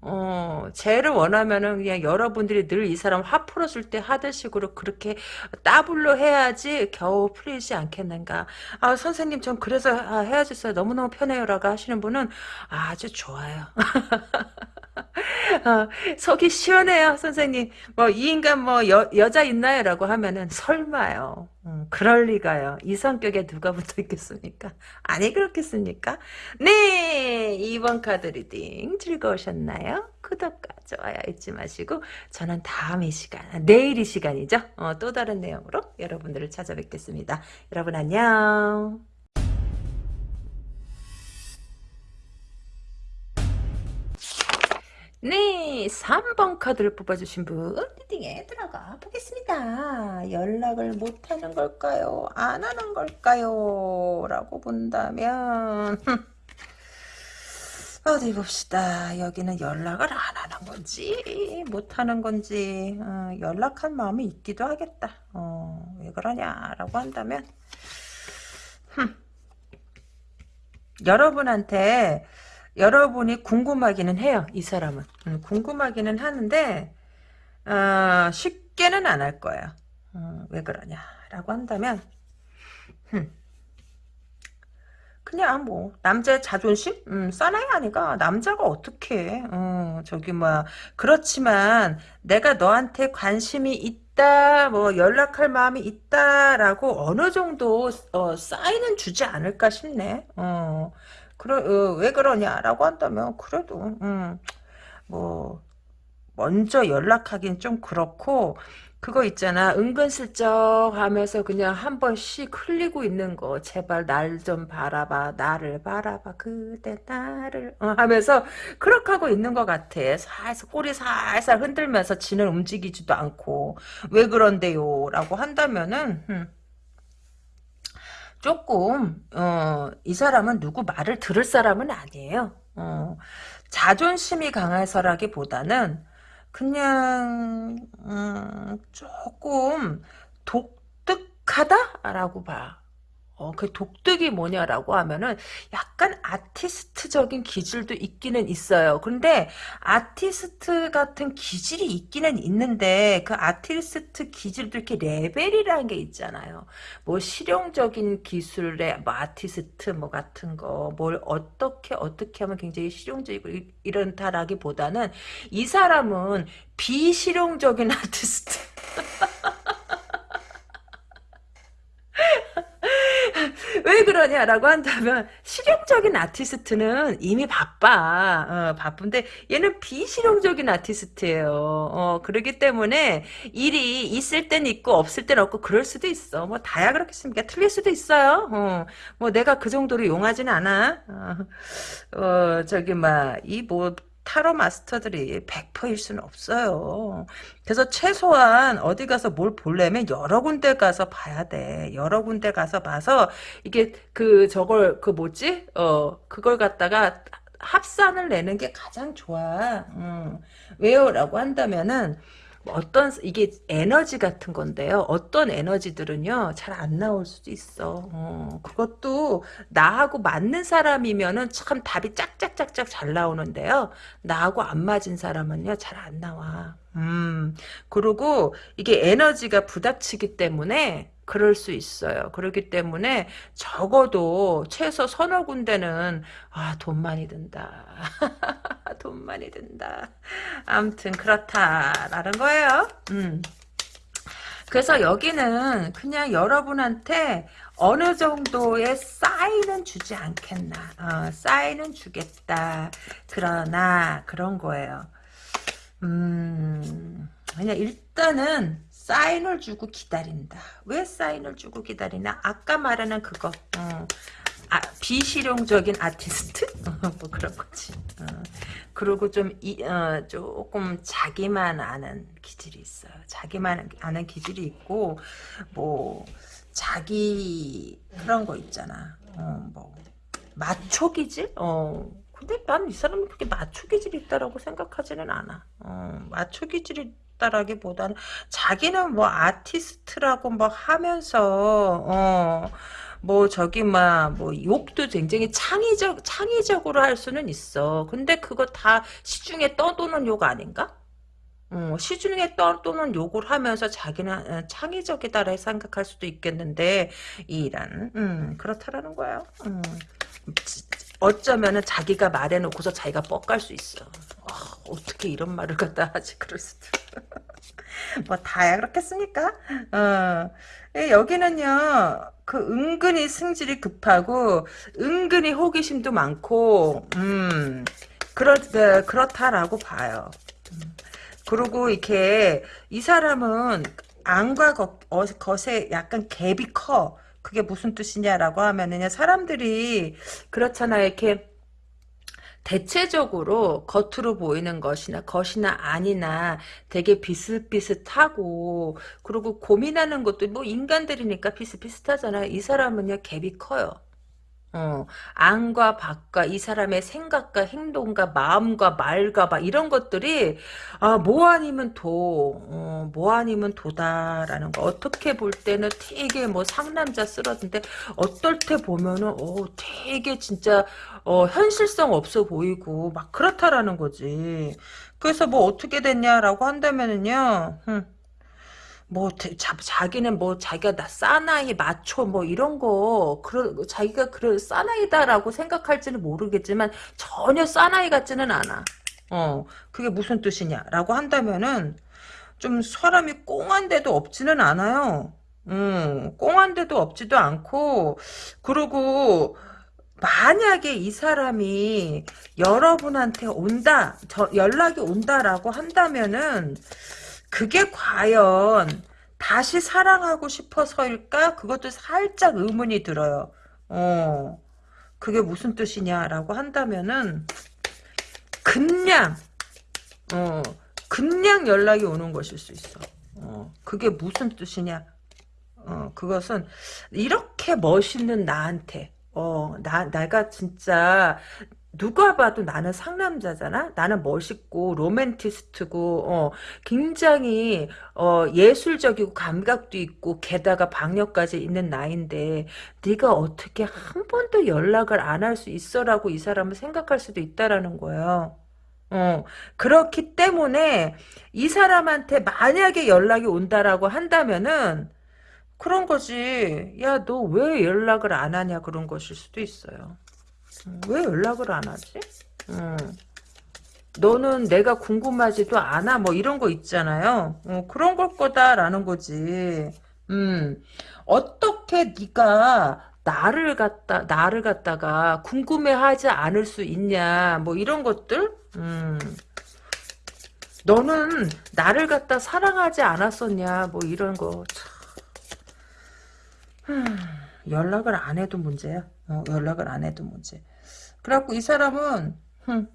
어, 재를 원하면은 그냥 여러분들이 늘 이 사람 화 풀어줄 때 하듯이로 그렇게 따블로 해야지 겨우 풀리지 않겠는가. 아, 선생님, 전 그래서 아, 헤어졌어요. 너무너무 편해요라고 하시는 분은 아주 좋아요. 어, 속이 시원해요, 선생님. 뭐, 이 인간 뭐, 여, 여자 있나요? 라고 하면은, 설마요. 음, 그럴 리가요. 이 성격에 누가 붙어 있겠습니까? 아니, 그렇겠습니까? 네! 2번 카드 reading 즐거우셨나요? 구독과 좋아요 잊지 마시고, 저는 다음 이 시간, 내일 이 시간이죠? 어, 또 다른 내용으로 여러분들을 찾아뵙겠습니다. 여러분 안녕. 네, 3번 카드를 뽑아주신 분 reading에 들어가 보겠습니다. 연락을 못하는 걸까요? 안 하는 걸까요? 라고 본다면 어디 봅시다. 여기는 연락을 안 하는 건지 못하는 건지 어, 연락한 마음이 있기도 하겠다. 어, 왜 그러냐라고 한다면 흠. 여러분한테 여러분이 궁금하기는 해요. 이 사람은. 음, 궁금하기는 하는데 어, 쉽게는 안 할 거예요. 어, 왜 그러냐라고 한다면 흠. 그냥 뭐 남자의 자존심? 음, 사나이 아니가 남자가 어떻게 어, 저기 뭐 그렇지만 내가 너한테 관심이 있다 뭐 연락할 마음이 있다라고 어느 정도 어, 사인은 주지 않을까 싶네 어. 그러, 어, 왜 그러냐라고 한다면 그래도 음, 뭐 먼저 연락하긴 좀 그렇고 그거 있잖아. 은근슬쩍 하면서 그냥 한 번씩 흘리고 있는 거. 제발 날 좀 바라봐. 나를 바라봐. 그대 나를. 어, 하면서 그렇게 하고 있는 것 같아. 살살 꼬리 살살 흔들면서 지는 움직이지도 않고. 왜 그런데요? 라고 한다면은 음, 조금 어, 이 사람은 누구 말을 들을 사람은 아니에요. 어, 자존심이 강해서라기보다는 그냥 음, 조금 독특하다라고 봐. 어, 그 독특이 뭐냐라고 하면은 약간 아티스트적인 기질도 있기는 있어요. 근데 아티스트 같은 기질이 있기는 있는데 그 아티스트 기질도 이렇게 레벨이라는 게 있잖아요. 뭐 실용적인 기술의 뭐 아티스트 뭐 같은 거 뭘 어떻게 어떻게 하면 굉장히 실용적이고 이런다라기보다는 이 사람은 비실용적인 아티스트 왜 그러냐라고 한다면 실용적인 아티스트는 이미 바빠. 어, 바쁜데 얘는 비실용적인 아티스트예요. 어, 그러기 때문에 일이 있을 땐 있고 없을 땐 없고 그럴 수도 있어. 뭐 다야 그렇겠습니까? 틀릴 수도 있어요. 어, 뭐 내가 그 정도로 용하진 않아. 어, 어 저기 막 이 뭐 타로 마스터들이 100%일 수는 없어요. 그래서 최소한 어디 가서 뭘 보려면 여러 군데 가서 봐야 돼. 여러 군데 가서 봐서 이게 그 저걸 그 뭐지? 어 그걸 갖다가 합산을 내는 게 가장 좋아. 음. 왜요? 라고 한다면은 어떤 이게 에너지 같은 건데요. 어떤 에너지들은요 잘 안 나올 수도 있어. 어, 그것도 나하고 맞는 사람이면은 참 답이 짝짝짝짝 잘 나오는데요. 나하고 안 맞은 사람은요 잘 안 나와. 음 그리고 이게 에너지가 부닥치기 때문에 그럴 수 있어요. 그렇기 때문에 적어도 최소 서너 군데는 아, 돈 많이 든다. 돈 많이 든다. 아무튼 그렇다라는 거예요. 음. 그래서 여기는 그냥 여러분한테 어느 정도의 사인은 주지 않겠나. 어, 사인은 주겠다. 그러나 그런 거예요. 음, 그냥 일단은 사인을 주고 기다린다. 왜 사인을 주고 기다리나? 아까 말하는 그거. 어. 아, 비실용적인 아티스트? 뭐 그런 거지. 어. 그리고 좀, 이, 어, 조금 자기만 아는 기질이 있어요. 자기만 아는 기질이 있고, 뭐, 자기, 그런 거 있잖아. 어, 뭐, 마초 기질? 어, 근데 난 이 사람이 그렇게 마초 기질이 있다라고 생각하지는 않아. 어, 마초 기질이 있다라기보다는 자기는 뭐 아티스트라고 뭐 하면서 어 뭐 저기 막 뭐 욕도 굉장히 창의적 창의적으로 할 수는 있어. 근데 그거 다 시중에 떠도는 욕 아닌가? 어, 시중에 떠도는 욕을 하면서 자기는 어, 창의적이다라 생각할 수도 있겠는데 이란 음, 그렇다라는 거야. 음. 어쩌면은 자기가 말해놓고서 자기가 뻑갈 수 있어. 어, 어 떻게 이런 말을 갖다 하지 그럴 수도. 뭐 다야 그렇겠습니까? 어. 예, 여기는요. 그 은근히 승질이 급하고 은근히 호기심도 많고 음 그렇 네, 그렇다라고 봐요. 음. 그리고 이렇게 이 사람은 안과 거, 어, 겉에 약간 갭이 커. 그게 무슨 뜻이냐라고 하면은 사람들이 그렇잖아요. 이렇게 대체적으로 겉으로 보이는 것이나 것이나 아니나 되게 비슷비슷하고 그리고 고민하는 것도 뭐 인간들이니까 비슷비슷하잖아요. 이 사람은요 갭이 커요. 어, 안과 밖과 이 사람의 생각과 행동과 마음과 말과 막 이런 것들이 아, 뭐 아니면 도, 어, 뭐 아니면 도다라는 거. 어떻게 볼 때는 되게 뭐 상남자 쓰러진데 어떨 때 보면은 어, 되게 진짜 어, 현실성 없어 보이고 막 그렇다라는 거지. 그래서 뭐 어떻게 됐냐라고 한다면은요. 흠. 뭐 자, 자기는 뭐 자기가 나 사나이 마초 뭐 이런 거 그런 자기가 그런 사나이다라고 생각할지는 모르겠지만 전혀 사나이 같지는 않아. 어 그게 무슨 뜻이냐라고 한다면은 좀 사람이 꽁한데도 없지는 않아요. 음 꽁한데도 없지도 않고 그리고 만약에 이 사람이 여러분한테 온다 저 연락이 온다라고 한다면은 그게 과연 다시 사랑하고 싶어서일까? 그것도 살짝 의문이 들어요. 어, 그게 무슨 뜻이냐라고 한다면은 그냥 어, 그냥 연락이 오는 것일 수 있어. 어, 그게 무슨 뜻이냐? 어, 그것은 이렇게 멋있는 나한테 어, 나, 내가 진짜 누가 봐도 나는 상남자잖아. 나는 멋있고 로맨티스트고 어, 굉장히 어, 예술적이고 감각도 있고 게다가 박력까지 있는 나인데 네가 어떻게 한 번도 연락을 안 할 수 있어라고 이 사람은 생각할 수도 있다라는 거예요. 어, 그렇기 때문에 이 사람한테 만약에 연락이 온다라고 한다면은 그런 거지. 야, 너 왜 연락을 안 하냐 그런 것일 수도 있어요. 왜 연락을 안 하지? 음. 너는 내가 궁금하지도 않아 뭐 이런 거 있잖아요. 어, 그런 걸 거다라는 거지. 음. 어떻게 네가 나를 갖다 나를 갖다가 궁금해하지 않을 수 있냐 뭐 이런 것들. 음. 너는 나를 갖다 사랑하지 않았었냐 뭐 이런 거. 참. 연락을 안 해도 문제야. 어, 연락을 안 해도 문제. 그래갖고 이 사람은 흠,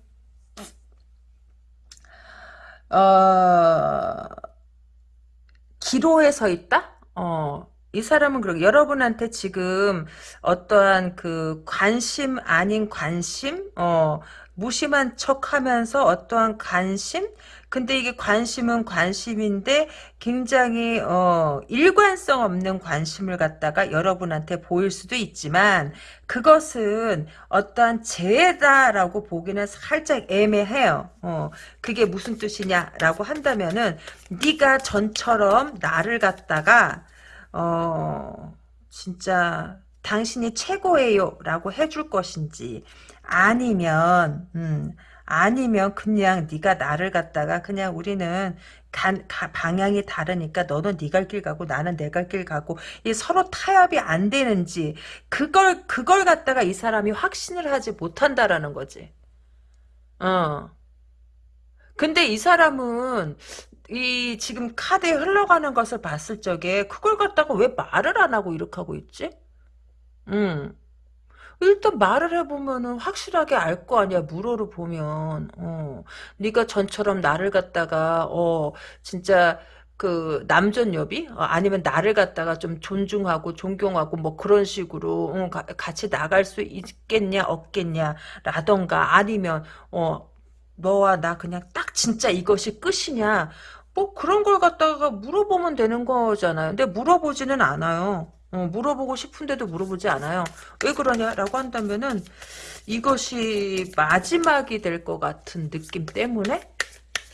어, 기로에 서 있다? 어, 이 사람은 그렇게. 여러분한테 지금 어떠한 그 관심 아닌 관심, 어, 무심한 척하면서 어떠한 관심, 근데 이게 관심은 관심인데 굉장히 어, 일관성 없는 관심을 갖다가 여러분한테 보일 수도 있지만 그것은 어떠한 재해다라고 보기는 살짝 애매해요. 어, 그게 무슨 뜻이냐라고 한다면은 네가 전처럼 나를 갖다가 어, 진짜 당신이 최고예요 라고 해줄 것인지 아니면 음, 아니면 그냥 네가 나를 갖다가 그냥 우리는 간, 가, 방향이 다르니까 너는 네 갈 길 가고 나는 내 갈 길 가고 이 서로 타협이 안 되는지 그걸 그걸 갖다가 이 사람이 확신을 하지 못한다라는 거지. 어. 근데 이 사람은 이 지금 카드에 흘러가는 것을 봤을 적에 그걸 갖다가 왜 말을 안 하고 이렇게 하고 있지? 음. 일단 말을 해보면은 확실하게 알 거 아니야 물어를 보면. 어. 네가 전처럼 나를 갖다가 어 진짜 그 남존여비? 어, 아니면 나를 갖다가 좀 존중하고 존경하고 뭐 그런 식으로 어, 가, 같이 나갈 수 있겠냐 없겠냐 라던가 아니면 어 너와 나 그냥 딱 진짜 이것이 끝이냐? 뭐 그런 걸 갖다가 물어보면 되는 거잖아요. 근데 물어보지는 않아요 어, 물어보고 싶은데도 물어보지 않아요. 왜 그러냐라고 한다면은 이것이 마지막이 될 것 같은 느낌 때문에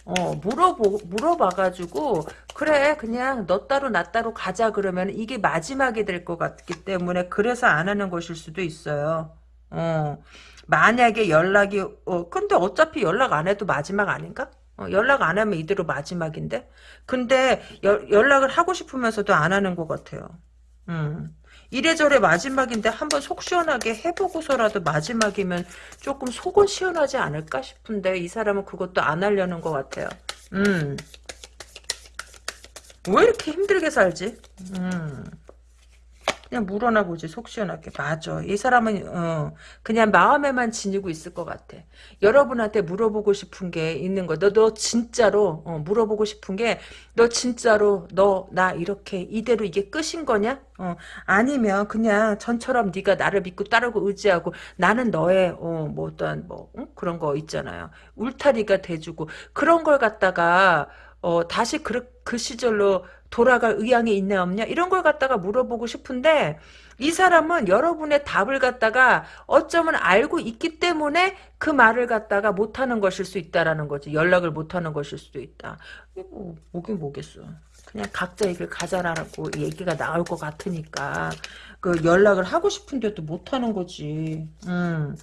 어, 물어보, 물어봐가지고, 그래, 그냥 너 따로 나 따로 가자 그러면 이게 마지막이 될 것 같기 때문에 그래서 안 하는 것일 수도 있어요. 어, 만약에 연락이, 어, 근데 어차피 연락 안 해도 마지막 아닌가? 어, 연락 안 하면 이대로 마지막인데? 근데 여, 연락을 하고 싶으면서도 안 하는 것 같아요. 음. 이래저래 마지막인데 한번 속 시원하게 해보고서라도 마지막이면 조금 속은 시원하지 않을까 싶은데 이 사람은 그것도 안 하려는 것 같아요. 음. 왜 이렇게 힘들게 살지? 음. 그냥 물어나 보지 속 시원하게. 맞아. 이 사람은 어, 그냥 마음에만 지니고 있을 것 같아. 여러분한테 물어보고 싶은 게 있는 거너 너 진짜로 어, 물어보고 싶은 게 너 진짜로 너 나 이렇게 이대로 이게 끝인 거냐? 어, 아니면 그냥 전처럼 네가 나를 믿고 따르고 의지하고 나는 너의 어, 뭐 어떤 뭐 응? 그런 거 있잖아요. 울타리가 돼주고 그런 걸 갖다가 어, 다시 그, 그 시절로 돌아갈 의향이 있냐 없냐 이런 걸 갖다가 물어보고 싶은데 이 사람은 여러분의 답을 갖다가 어쩌면 알고 있기 때문에 그 말을 갖다가 못하는 것일 수 있다라는 거지. 연락을 못하는 것일 수도 있다. 뭐, 뭐긴 뭐겠어. 그냥 각자 얘기를 가자라고 얘기가 나올 것 같으니까 그 연락을 하고 싶은데도 못하는 거지. 음.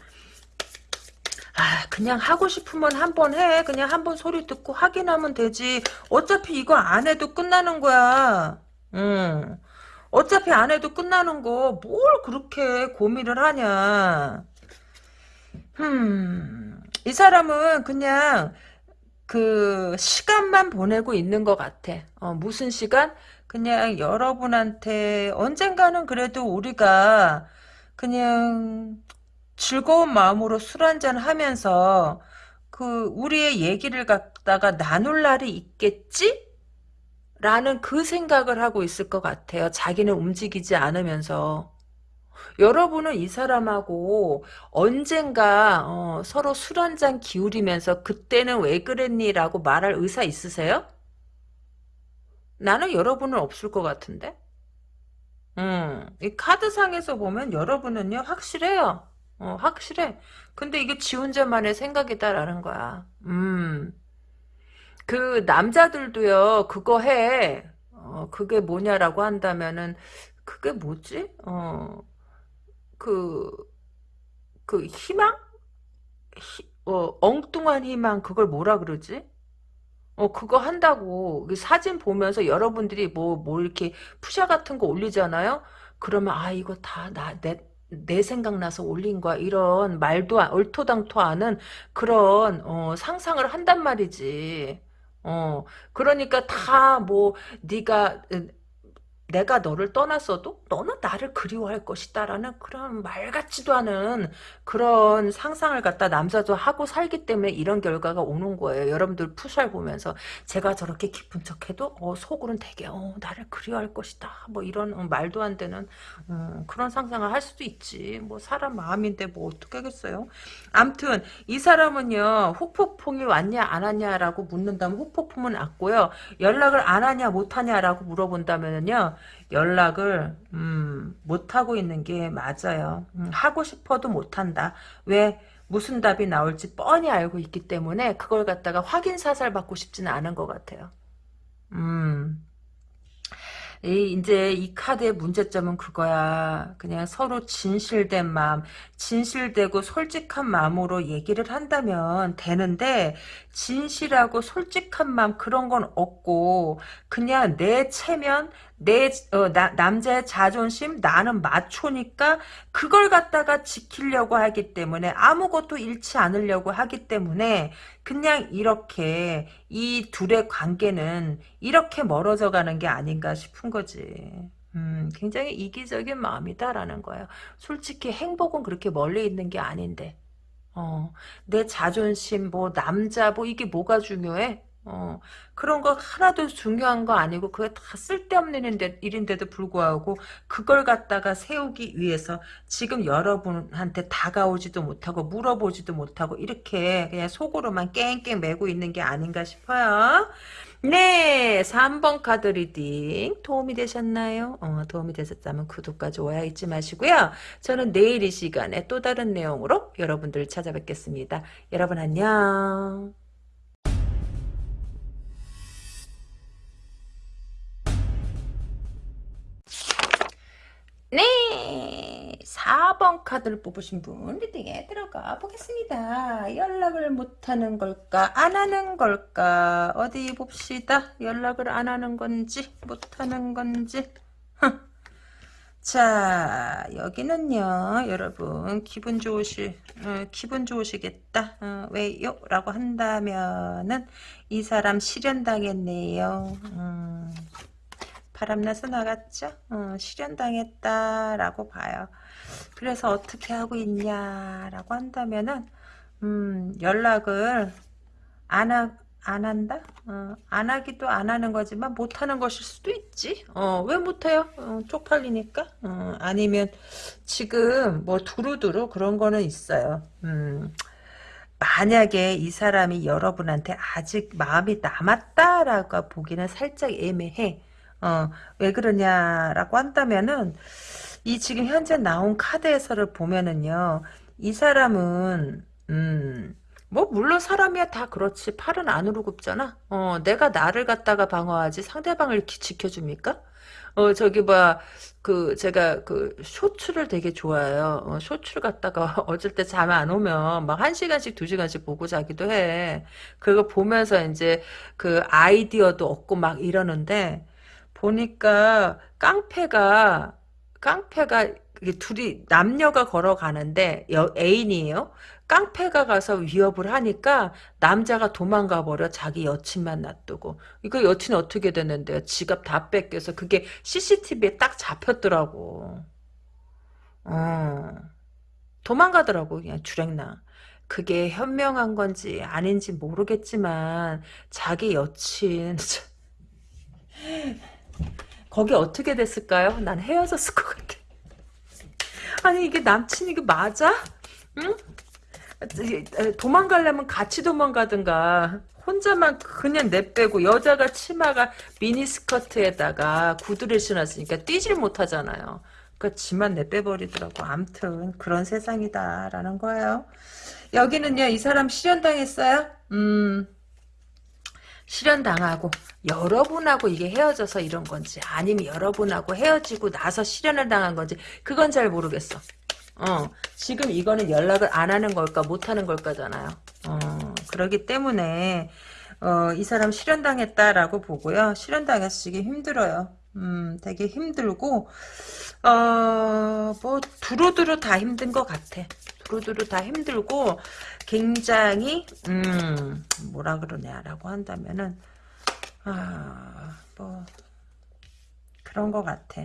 아 그냥 하고 싶으면 한 번 해. 그냥 한 번 소리 듣고 확인하면 되지. 어차피 이거 안 해도 끝나는 거야. 응. 어차피 안 해도 끝나는 거 뭘 그렇게 고민을 하냐. 음. 이 사람은 그냥 그 시간만 보내고 있는 것 같아. 어, 무슨 시간? 그냥 여러분한테 언젠가는 그래도 우리가 그냥 즐거운 마음으로 술 한잔 하면서 그 우리의 얘기를 갖다가 나눌 날이 있겠지? 라는 그 생각을 하고 있을 것 같아요. 자기는 움직이지 않으면서. 여러분은 이 사람하고 언젠가 어, 서로 술 한 잔 기울이면서 그때는 왜 그랬니? 라고 말할 의사 있으세요? 나는 여러분은 없을 것 같은데? 음, 이 카드상에서 보면 여러분은요, 확실해요. 어, 확실해. 근데 이게 지 혼자만의 생각이다라는 거야. 음. 그 남자들도요, 그거 해. 어, 그게 뭐냐라고 한다면은, 그게 뭐지? 어, 그, 그 희망? 희, 어, 엉뚱한 희망, 그걸 뭐라 그러지? 어, 그거 한다고. 그 사진 보면서 여러분들이 뭐, 뭐 이렇게 푸샤 같은 거 올리잖아요? 그러면, 아, 이거 다, 나, 내, 내 생각나서 올린 거야. 이런 말도 얼토당토하는 그런 어, 상상을 한단 말이지. 어, 그러니까 다 뭐 네가 내가 너를 떠났어도 너는 나를 그리워할 것이다라는 그런 말 같지도 않은 그런 상상을 갖다 남자도 하고 살기 때문에 이런 결과가 오는 거예요. 여러분들 푸살 보면서 제가 저렇게 기쁜 척해도 어, 속으로는 되게 어, 나를 그리워할 것이다. 뭐 이런 어, 말도 안 되는 어, 그런 상상을 할 수도 있지. 뭐 사람 마음인데 뭐 어떻게 하겠어요. 암튼 이 사람은요. 후폭풍이 왔냐 안 왔냐라고 묻는다면 후폭풍은 왔고요. 연락을 안 하냐 못 하냐라고 물어본다면요. 연락을 음, 못하고 있는 게 맞아요. 음, 하고 싶어도 못한다. 왜? 무슨 답이 나올지 뻔히 알고 있기 때문에 그걸 갖다가 확인 사살 받고 싶지는 않은 것 같아요. 음. 이, 이제 이 카드의 문제점은 그거야. 그냥 서로 진실된 마음, 진실되고 솔직한 마음으로 얘기를 한다면 되는데, 진실하고 솔직한 마음 그런 건 없고, 그냥 내 체면, 내 어, 나, 남자의 자존심 나는 마초니까 그걸 갖다가 지키려고 하기 때문에 아무것도 잃지 않으려고 하기 때문에 그냥 이렇게 이 둘의 관계는 이렇게 멀어져 가는 게 아닌가 싶은 거지. 음, 굉장히 이기적인 마음이다라는 거예요. 솔직히 행복은 그렇게 멀리 있는 게 아닌데. 어, 내 자존심, 뭐, 남자, 뭐, 이게 뭐가 중요해? 어, 그런 거 하나도 중요한 거 아니고 그게 다 쓸데없는 일인데, 일인데 도 불구하고 그걸 갖다가 세우기 위해서 지금 여러분한테 다가오지도 못하고 물어보지도 못하고 이렇게 그냥 속으로만 깽깽 매고 있는 게 아닌가 싶어요. 네 네, 3번 카드 reading 도움이 되셨나요? 어, 도움이 되셨다면 구독과 좋아요 잊지 마시고요. 저는 내일 이 시간에 또 다른 내용으로 여러분들을 찾아뵙겠습니다. 여러분 안녕. 네, 4번 카드를 뽑으신 분 리딩에 들어가 보겠습니다. 연락을 못하는 걸까? 안 하는 걸까? 어디 봅시다. 연락을 안 하는 건지 못하는 건지 자 여기는요 여러분 기분 좋으시 어, 기분 좋으시겠다 어, 왜요? 라고 한다면은 이 사람 실현당했네요 음. 바람나서 나갔죠. 어, 실현당했다라고 봐요. 그래서 어떻게 하고 있냐라고 한다면은 음, 연락을 안, 하, 안 한다? 어, 안 하기도 안 하는 거지만 못 하는 것일 수도 있지. 어, 왜 못해요? 어, 쪽팔리니까? 어, 아니면 지금 뭐 두루두루 그런 거는 있어요. 음, 만약에 이 사람이 여러분한테 아직 마음이 남았다라고 보기는 살짝 애매해. 어, 왜 그러냐라고 한다면은 이 지금 현재 나온 카드에서를 보면은요. 이 사람은 음, 뭐 물론 사람이야 다 그렇지 팔은 안으로 굽잖아. 어, 내가 나를 갖다가 방어하지 상대방을 기, 지켜줍니까? 어 저기 뭐야 그 제가 그 쇼츠를 되게 좋아해요. 어, 쇼츠를 갖다가 어쩔 때 잠 안 오면 막 한 시간씩 두 시간씩 보고 자기도 해. 그거 보면서 이제 그 아이디어도 얻고 막 이러는데 보니까 깡패가 깡패가 둘이 남녀가 걸어가는데 여, 애인이에요. 깡패가 가서 위협을 하니까 남자가 도망가 버려 자기 여친만 놔두고. 이거 여친 어떻게 됐는데요? 지갑 다 뺏겨서 그게 CCTV에 딱 잡혔더라고. 어. 도망가더라고 그냥 주랭나. 그게 현명한 건지 아닌지 모르겠지만 자기 여친 거기 어떻게 됐을까요? 난 헤어졌을 것 같아. 아니 이게 남친 이 게 맞아? 응? 도망가려면 같이 도망가든가 혼자만 그냥 내빼고 여자가 치마가 미니스커트에다가 구두를 신었으니까 뛰질 못하잖아요. 그러니까 지만 내빼버리더라고. 암튼 그런 세상이다라는 거예요. 여기는요. 이 사람 실현당했어요? 음 실현당하고 여러분하고 이게 헤어져서 이런 건지 아니면 여러분하고 헤어지고 나서 실현을 당한 건지 그건 잘 모르겠어. 어, 지금 이거는 연락을 안 하는 걸까 못 하는 걸까잖아요. 어, 그러기 때문에 어, 이 사람 실현당했다라고 보고요. 실현당했으기 힘들어요. 음, 되게 힘들고 어, 뭐 두루두루 다 힘든 것 같아. 두루두루 다 힘들고 굉장히 음 뭐라 그러냐라고 한다면은 아뭐 그런 것 같아.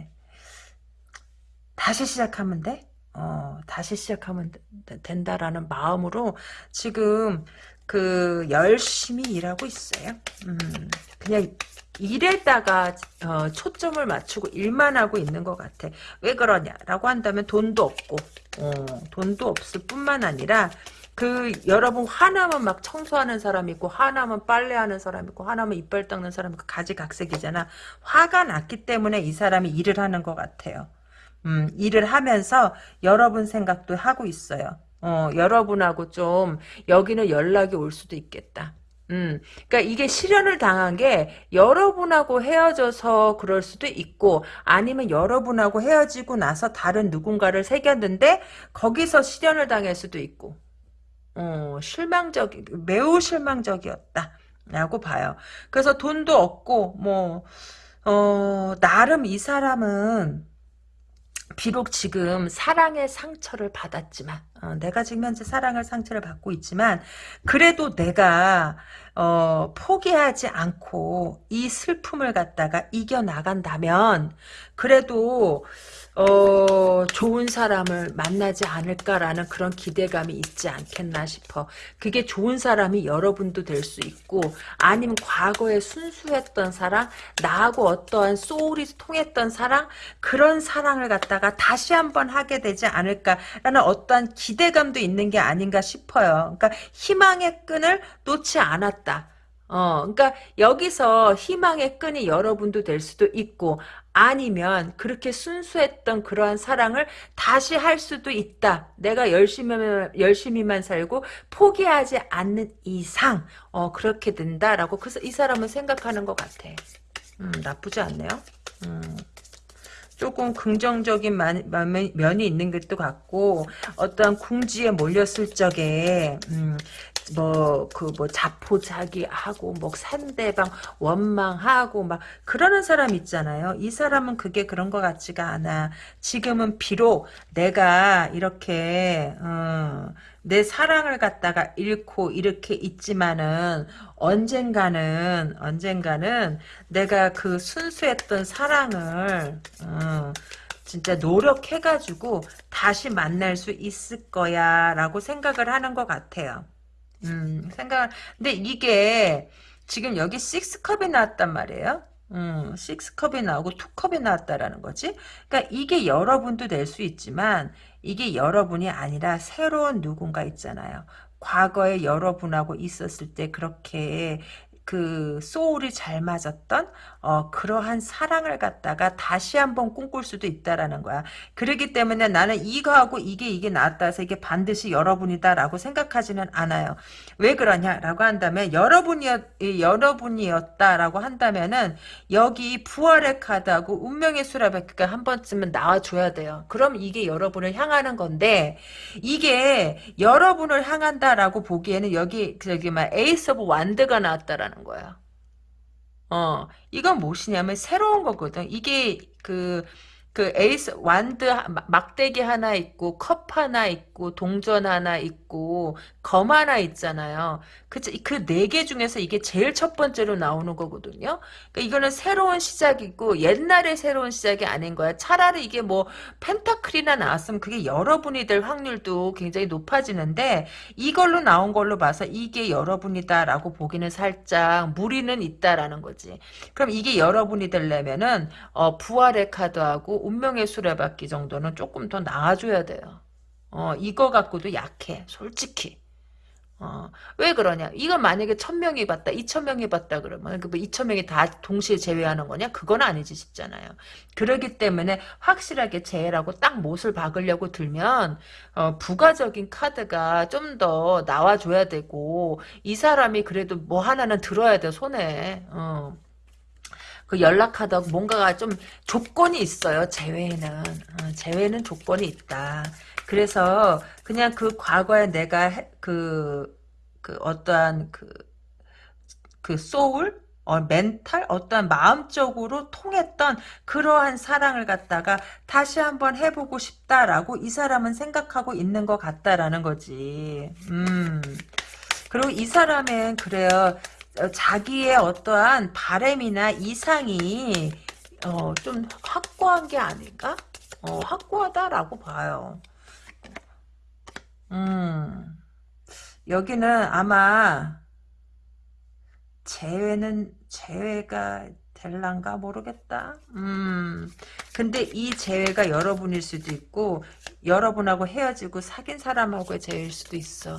다시 시작하면 돼? 어 다시 시작하면 된다라는 마음으로 지금 그 열심히 일하고 있어요. 음 그냥 일에다가 어, 초점을 맞추고 일만 하고 있는 것 같아. 왜 그러냐라고 한다면 돈도 없고 어, 돈도 없을 뿐만 아니라 그 여러분 화나면 막 청소하는 사람 있고 화나면 빨래하는 사람 있고 화나면 이빨 닦는 사람 있고 가지각색이잖아. 화가 났기 때문에 이 사람이 일을 하는 것 같아요. 음, 일을 하면서 여러분 생각도 하고 있어요. 어, 여러분하고 좀 여기는 연락이 올 수도 있겠다. 음, 그러니까 이게 실현을 당한 게 여러분하고 헤어져서 그럴 수도 있고 아니면 여러분하고 헤어지고 나서 다른 누군가를 새겼는데 거기서 실현을 당할 수도 있고 어, 실망적, 매우 실망적이었다. 라고 봐요. 그래서 돈도 없고, 뭐, 어, 나름 이 사람은, 비록 지금 사랑의 상처를 받았지만, 어, 내가 지금 현재 사랑을 상처를 받고 있지만, 그래도 내가, 어, 포기하지 않고 이 슬픔을 갖다가 이겨나간다면, 그래도, 어, 좋은 사람을 만나지 않을까라는 그런 기대감이 있지 않겠나 싶어. 그게 좋은 사람이 여러분도 될 수 있고 아니면 과거에 순수했던 사랑, 나하고 어떠한 소울이 통했던 사랑, 그런 사랑을 갖다가 다시 한번 하게 되지 않을까라는 어떠한 기 대감도 있는 게 아닌가 싶어요. 그러니까 희망의 끈을 놓지 않았다. 어, 그러니까 여기서 희망의 끈이 여러분도 될 수도 있고 아니면 그렇게 순수했던 그러한 사랑을 다시 할 수도 있다. 내가 열심히 열심히만 살고 포기하지 않는 이상 어, 그렇게 된다라고 그래서 이 사람은 생각하는 것 같아. 음, 나쁘지 않네요. 음. 조금 긍정적인 면이 있는 것도 같고 어떠한 궁지에 몰렸을 적에 음, 뭐 그뭐 뭐 자포자기하고 뭐 상대방 원망하고 막 그러는 사람 있잖아요. 이 사람은 그게 그런 것 같지가 않아. 지금은 비록 내가 이렇게 어, 내 사랑을 갖다가 잃고 이렇게 있지만은 언젠가는 언젠가는 내가 그 순수했던 사랑을 어, 진짜 노력해가지고 다시 만날 수 있을 거야 라고 생각을 하는 것 같아요. 음, 생각, 근데 이게 지금 여기 6컵이 나왔단 말이에요. 음, 6컵이 나오고 2컵이 나왔다라는 거지. 그러니까 이게 여러분도 될 수 있지만 이게 여러분이 아니라 새로운 누군가 있잖아요. 과거에 여러분하고 있었을 때 그렇게 그 소울이 잘 맞았던 어, 그러한 사랑을 갖다가 다시 한번 꿈꿀 수도 있다라는 거야. 그렇기 때문에 나는 이거하고 이게 이게 해서 이게 반드시 여러분이다라고 생각하지는 않아요. 왜 그러냐라고 한다면 여러분이었 여러분이었다라고 한다면은 여기 부활의 카드하고 운명의 수레바퀴가 한 번쯤은 나와줘야 돼요. 그럼 이게 여러분을 향하는 건데 이게 여러분을 향한다라고 보기에는 여기 저기 막 Ace of Wand가 나왔다라는 거야. 어, 이건 무엇이냐면 새로운 거거든. 이게 그, 그 에이스, 완드, 막대기 하나 있고, 컵 하나 있고, 동전 하나 있고, 검 하나 있잖아요. 그치? 그네 개 중에서 이게 제일 첫 번째로 나오는 거거든요. 그러니까 이거는 새로운 시작이고 옛날의 새로운 시작이 아닌 거야. 차라리 이게 뭐 펜타클이나 나왔으면 그게 여러분이 될 확률도 굉장히 높아지는데 이걸로 나온 걸로 봐서 이게 여러분이다라고 보기는 살짝 무리는 있다라는 거지. 그럼 이게 여러분이 되려면은 어, 부활의 카드하고 운명의 수레바퀴 정도는 조금 더 나아줘야 돼요. 어, 이거 갖고도 약해. 솔직히. 어, 왜 그러냐? 이건 만약에 천명이 봤다, 이천명이 봤다 그러면 그뭐 이천명이 다 동시에 제외하는 거냐? 그건 아니지 싶잖아요. 그러기 때문에 확실하게 제외라고 딱 못을 박으려고 들면 어, 부가적인 카드가 좀 더 나와줘야 되고 이 사람이 그래도 뭐 하나는 들어야 돼 손에. 어. 그 연락하다 뭔가가 좀 조건이 있어요. 제외는 어, 제외는 조건이 있다. 그래서 그냥 그 과거에 내가 그, 그 어떠한 그, 그 소울? 어, 멘탈? 어떠한 마음적으로 통했던 그러한 사랑을 갖다가 다시 한번 해보고 싶다라고 이 사람은 생각하고 있는 것 같다라는 거지. 음. 그리고 이 사람은 그래요. 어, 자기의 어떠한 바램이나 이상이 어, 좀 확고한 게 아닌가? 어, 확고하다라고 봐요. 음, 여기는 아마 재회는 재회가 될란가 모르겠다. 음, 근데 이 재회가 여러분일 수도 있고 여러분하고 헤어지고 사귄 사람하고의 재회일 수도 있어.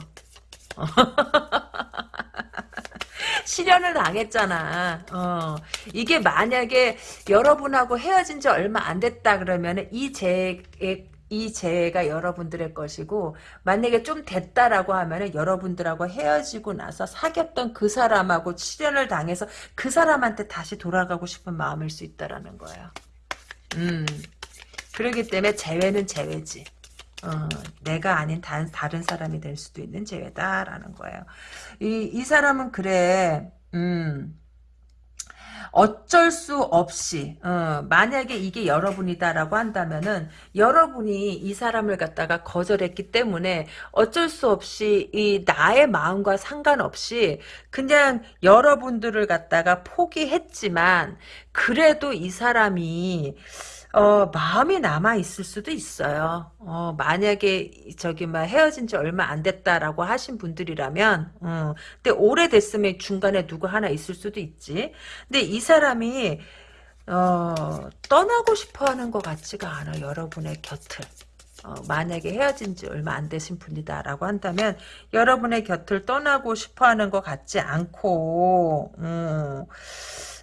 실현을 당했잖아. 어. 이게 만약에 여러분하고 헤어진 지 얼마 안 됐다 그러면 이 재의 이 재해가 여러분들의 것이고 만약에 좀 됐다라고 하면은 여러분들하고 헤어지고 나서 사귀었던 그 사람하고 실현을 당해서 그 사람한테 다시 돌아가고 싶은 마음일 수 있다라는 거예요. 음. 그렇기 때문에 재회는 재회지. 어, 내가 아닌 다, 다른 사람이 될 수도 있는 재회다라는 거예요. 이, 이 사람은 그래, 음, 어쩔 수 없이 어, 만약에 이게 여러분이다라고 한다면은 여러분이 이 사람을 갖다가 거절했기 때문에 어쩔 수 없이 이 나의 마음과 상관없이 그냥 여러분들을 갖다가 포기했지만 그래도 이 사람이 어, 마음이 남아 있을 수도 있어요. 어, 만약에 저기 막 헤어진 지 얼마 안 됐다라고 하신 분들이라면, 어, 근데 오래됐으면 중간에 누구 하나 있을 수도 있지. 근데 이 사람이 어, 떠나고 싶어 하는 것 같지가 않아, 여러분의 곁을. 어, 만약에 헤어진 지 얼마 안 되신 분이다라고 한다면 여러분의 곁을 떠나고 싶어 하는 것 같지 않고 음,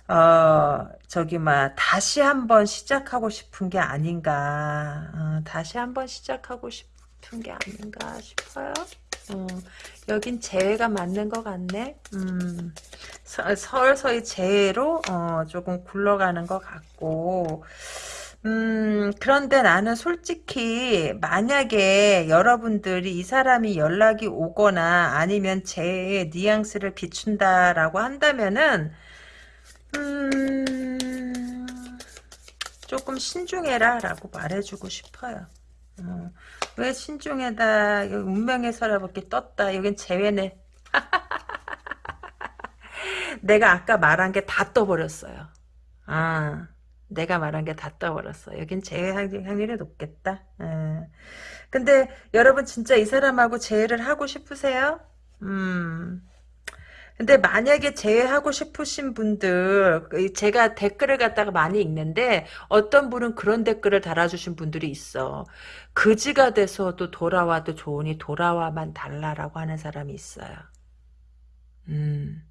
어, 저기 막 다시 한번 시작하고 싶은 게 아닌가 어, 다시 한번 시작하고 싶은 게 아닌가 싶어요. 어, 여긴 재회가 맞는 것 같네. 음, 서, 서서히 재회로 어, 조금 굴러가는 것 같고 음, 그런데 나는 솔직히 만약에 여러분들이 이 사람이 연락이 오거나 아니면 제 뉘앙스를 비춘다라고 한다면은 음, 조금 신중해라 라고 말해주고 싶어요. 어, 왜 신중해다 운명의 서랍밖에 떴다 여긴 재회네 내가 아까 말한 게 다 떠버렸어요 아 내가 말한 게 다 떠버렸어. 여긴 재회 확률이 높겠다. 에. 근데 여러분 진짜 이 사람하고 재회를 하고 싶으세요? 음. 근데 만약에 재회하고 싶으신 분들 제가 댓글을 갖다가 많이 읽는데 어떤 분은 그런 댓글을 달아주신 분들이 있어. 그지가 돼서도 돌아와도 좋으니 돌아와만 달라라고 하는 사람이 있어요. 음.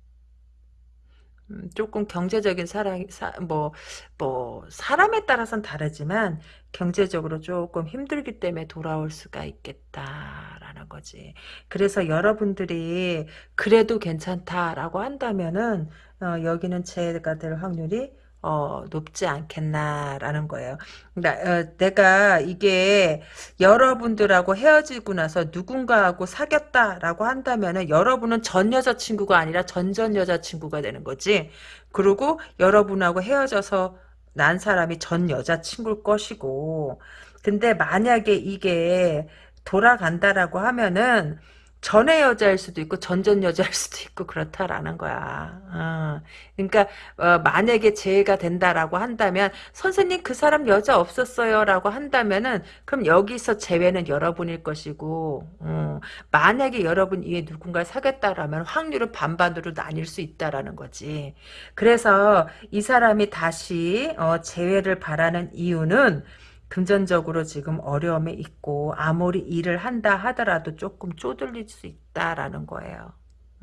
음, 조금 경제적인 사랑, 사, 뭐, 뭐, 사람에 따라서는 다르지만, 경제적으로 조금 힘들기 때문에 돌아올 수가 있겠다라는 거지. 그래서 여러분들이 그래도 괜찮다라고 한다면은, 어, 여기는 제가 될 확률이 어, 높지 않겠나라는 거예요. 나, 어, 내가 이게 여러분들하고 헤어지고 나서 누군가하고 사귀었다라고 한다면은 여러분은 전 여자친구가 아니라 전전 여자친구가 되는 거지. 그리고 여러분하고 헤어져서 난 사람이 전 여자친구일 것이고. 근데 만약에 이게 돌아간다라고 하면은 전의 여자일 수도 있고 전전 여자일 수도 있고 그렇다라는 거야. 어. 그러니까 어, 만약에 재해가 된다라고 한다면 선생님 그 사람 여자 없었어요라고 한다면은 그럼 여기서 재회는 여러분일 것이고 어. 만약에 여러분 이에 누군가 사겠다라면 확률은 반반으로 나뉠 수 있다라는 거지. 그래서 이 사람이 다시 어, 재회를 바라는 이유는 금전적으로 지금 어려움에 있고 아무리 일을 한다 하더라도 조금 쪼들릴 수 있다라는 거예요.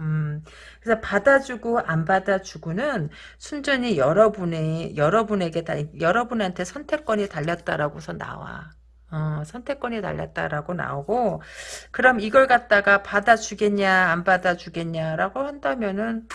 음, 그래서 받아주고 안 받아주고는 순전히 여러분의 여러분에게 다 여러분한테 선택권이 달렸다라고서 나와. 어, 선택권이 달렸다라고 나오고 그럼 이걸 갖다가 받아주겠냐 안 받아주겠냐라고 한다면은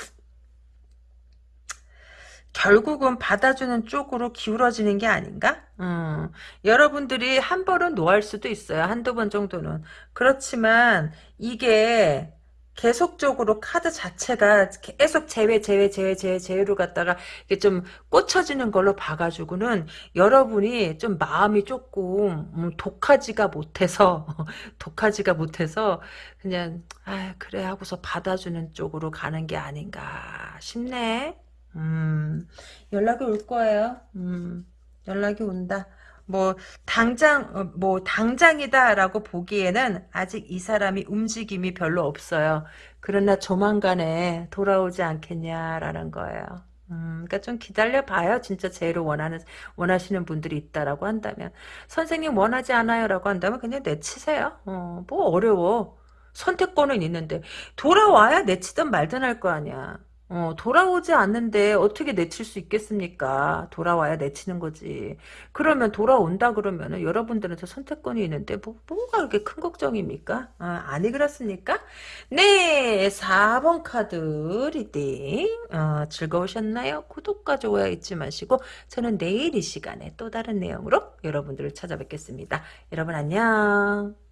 결국은 받아주는 쪽으로 기울어지는 게 아닌가? 음, 여러분들이 한 번은 노할 수도 있어요. 한두 번 정도는. 그렇지만 이게 계속적으로 카드 자체가 계속 제외 제외 제외 제외 제외로 갔다가 이게 좀 꽂혀지는 걸로 봐가지고는 여러분이 좀 마음이 조금 음, 독하지가 못해서 독하지가 못해서 그냥 아 그래 하고서 받아주는 쪽으로 가는 게 아닌가 싶네. 음, 연락이 올 거예요. 음, 연락이 온다. 뭐 당장 어, 뭐 당장이다라고 보기에는 아직 이 사람이 움직임이 별로 없어요. 그러나 조만간에 돌아오지 않겠냐라는 거예요. 음, 그러니까 좀 기다려 봐요. 진짜 제로 원하는 원하시는 분들이 있다라고 한다면 선생님 원하지 않아요라고 한다면 그냥 내치세요. 어, 뭐 어려워. 선택권은 있는데 돌아와야 내치든 말든 할 거 아니야. 어, 돌아오지 않는데 어떻게 내칠 수 있겠습니까? 돌아와야 내치는 거지. 그러면 돌아온다 그러면은 여러분들한테 선택권이 있는데 뭐, 뭐가 그렇게 큰 걱정입니까? 아, 아니 그렇습니까? 네, 4번 카드 reading 어, 즐거우셨나요? 구독과 좋아요 잊지 마시고 저는 내일 이 시간에 또 다른 내용으로 여러분들을 찾아뵙겠습니다. 여러분 안녕.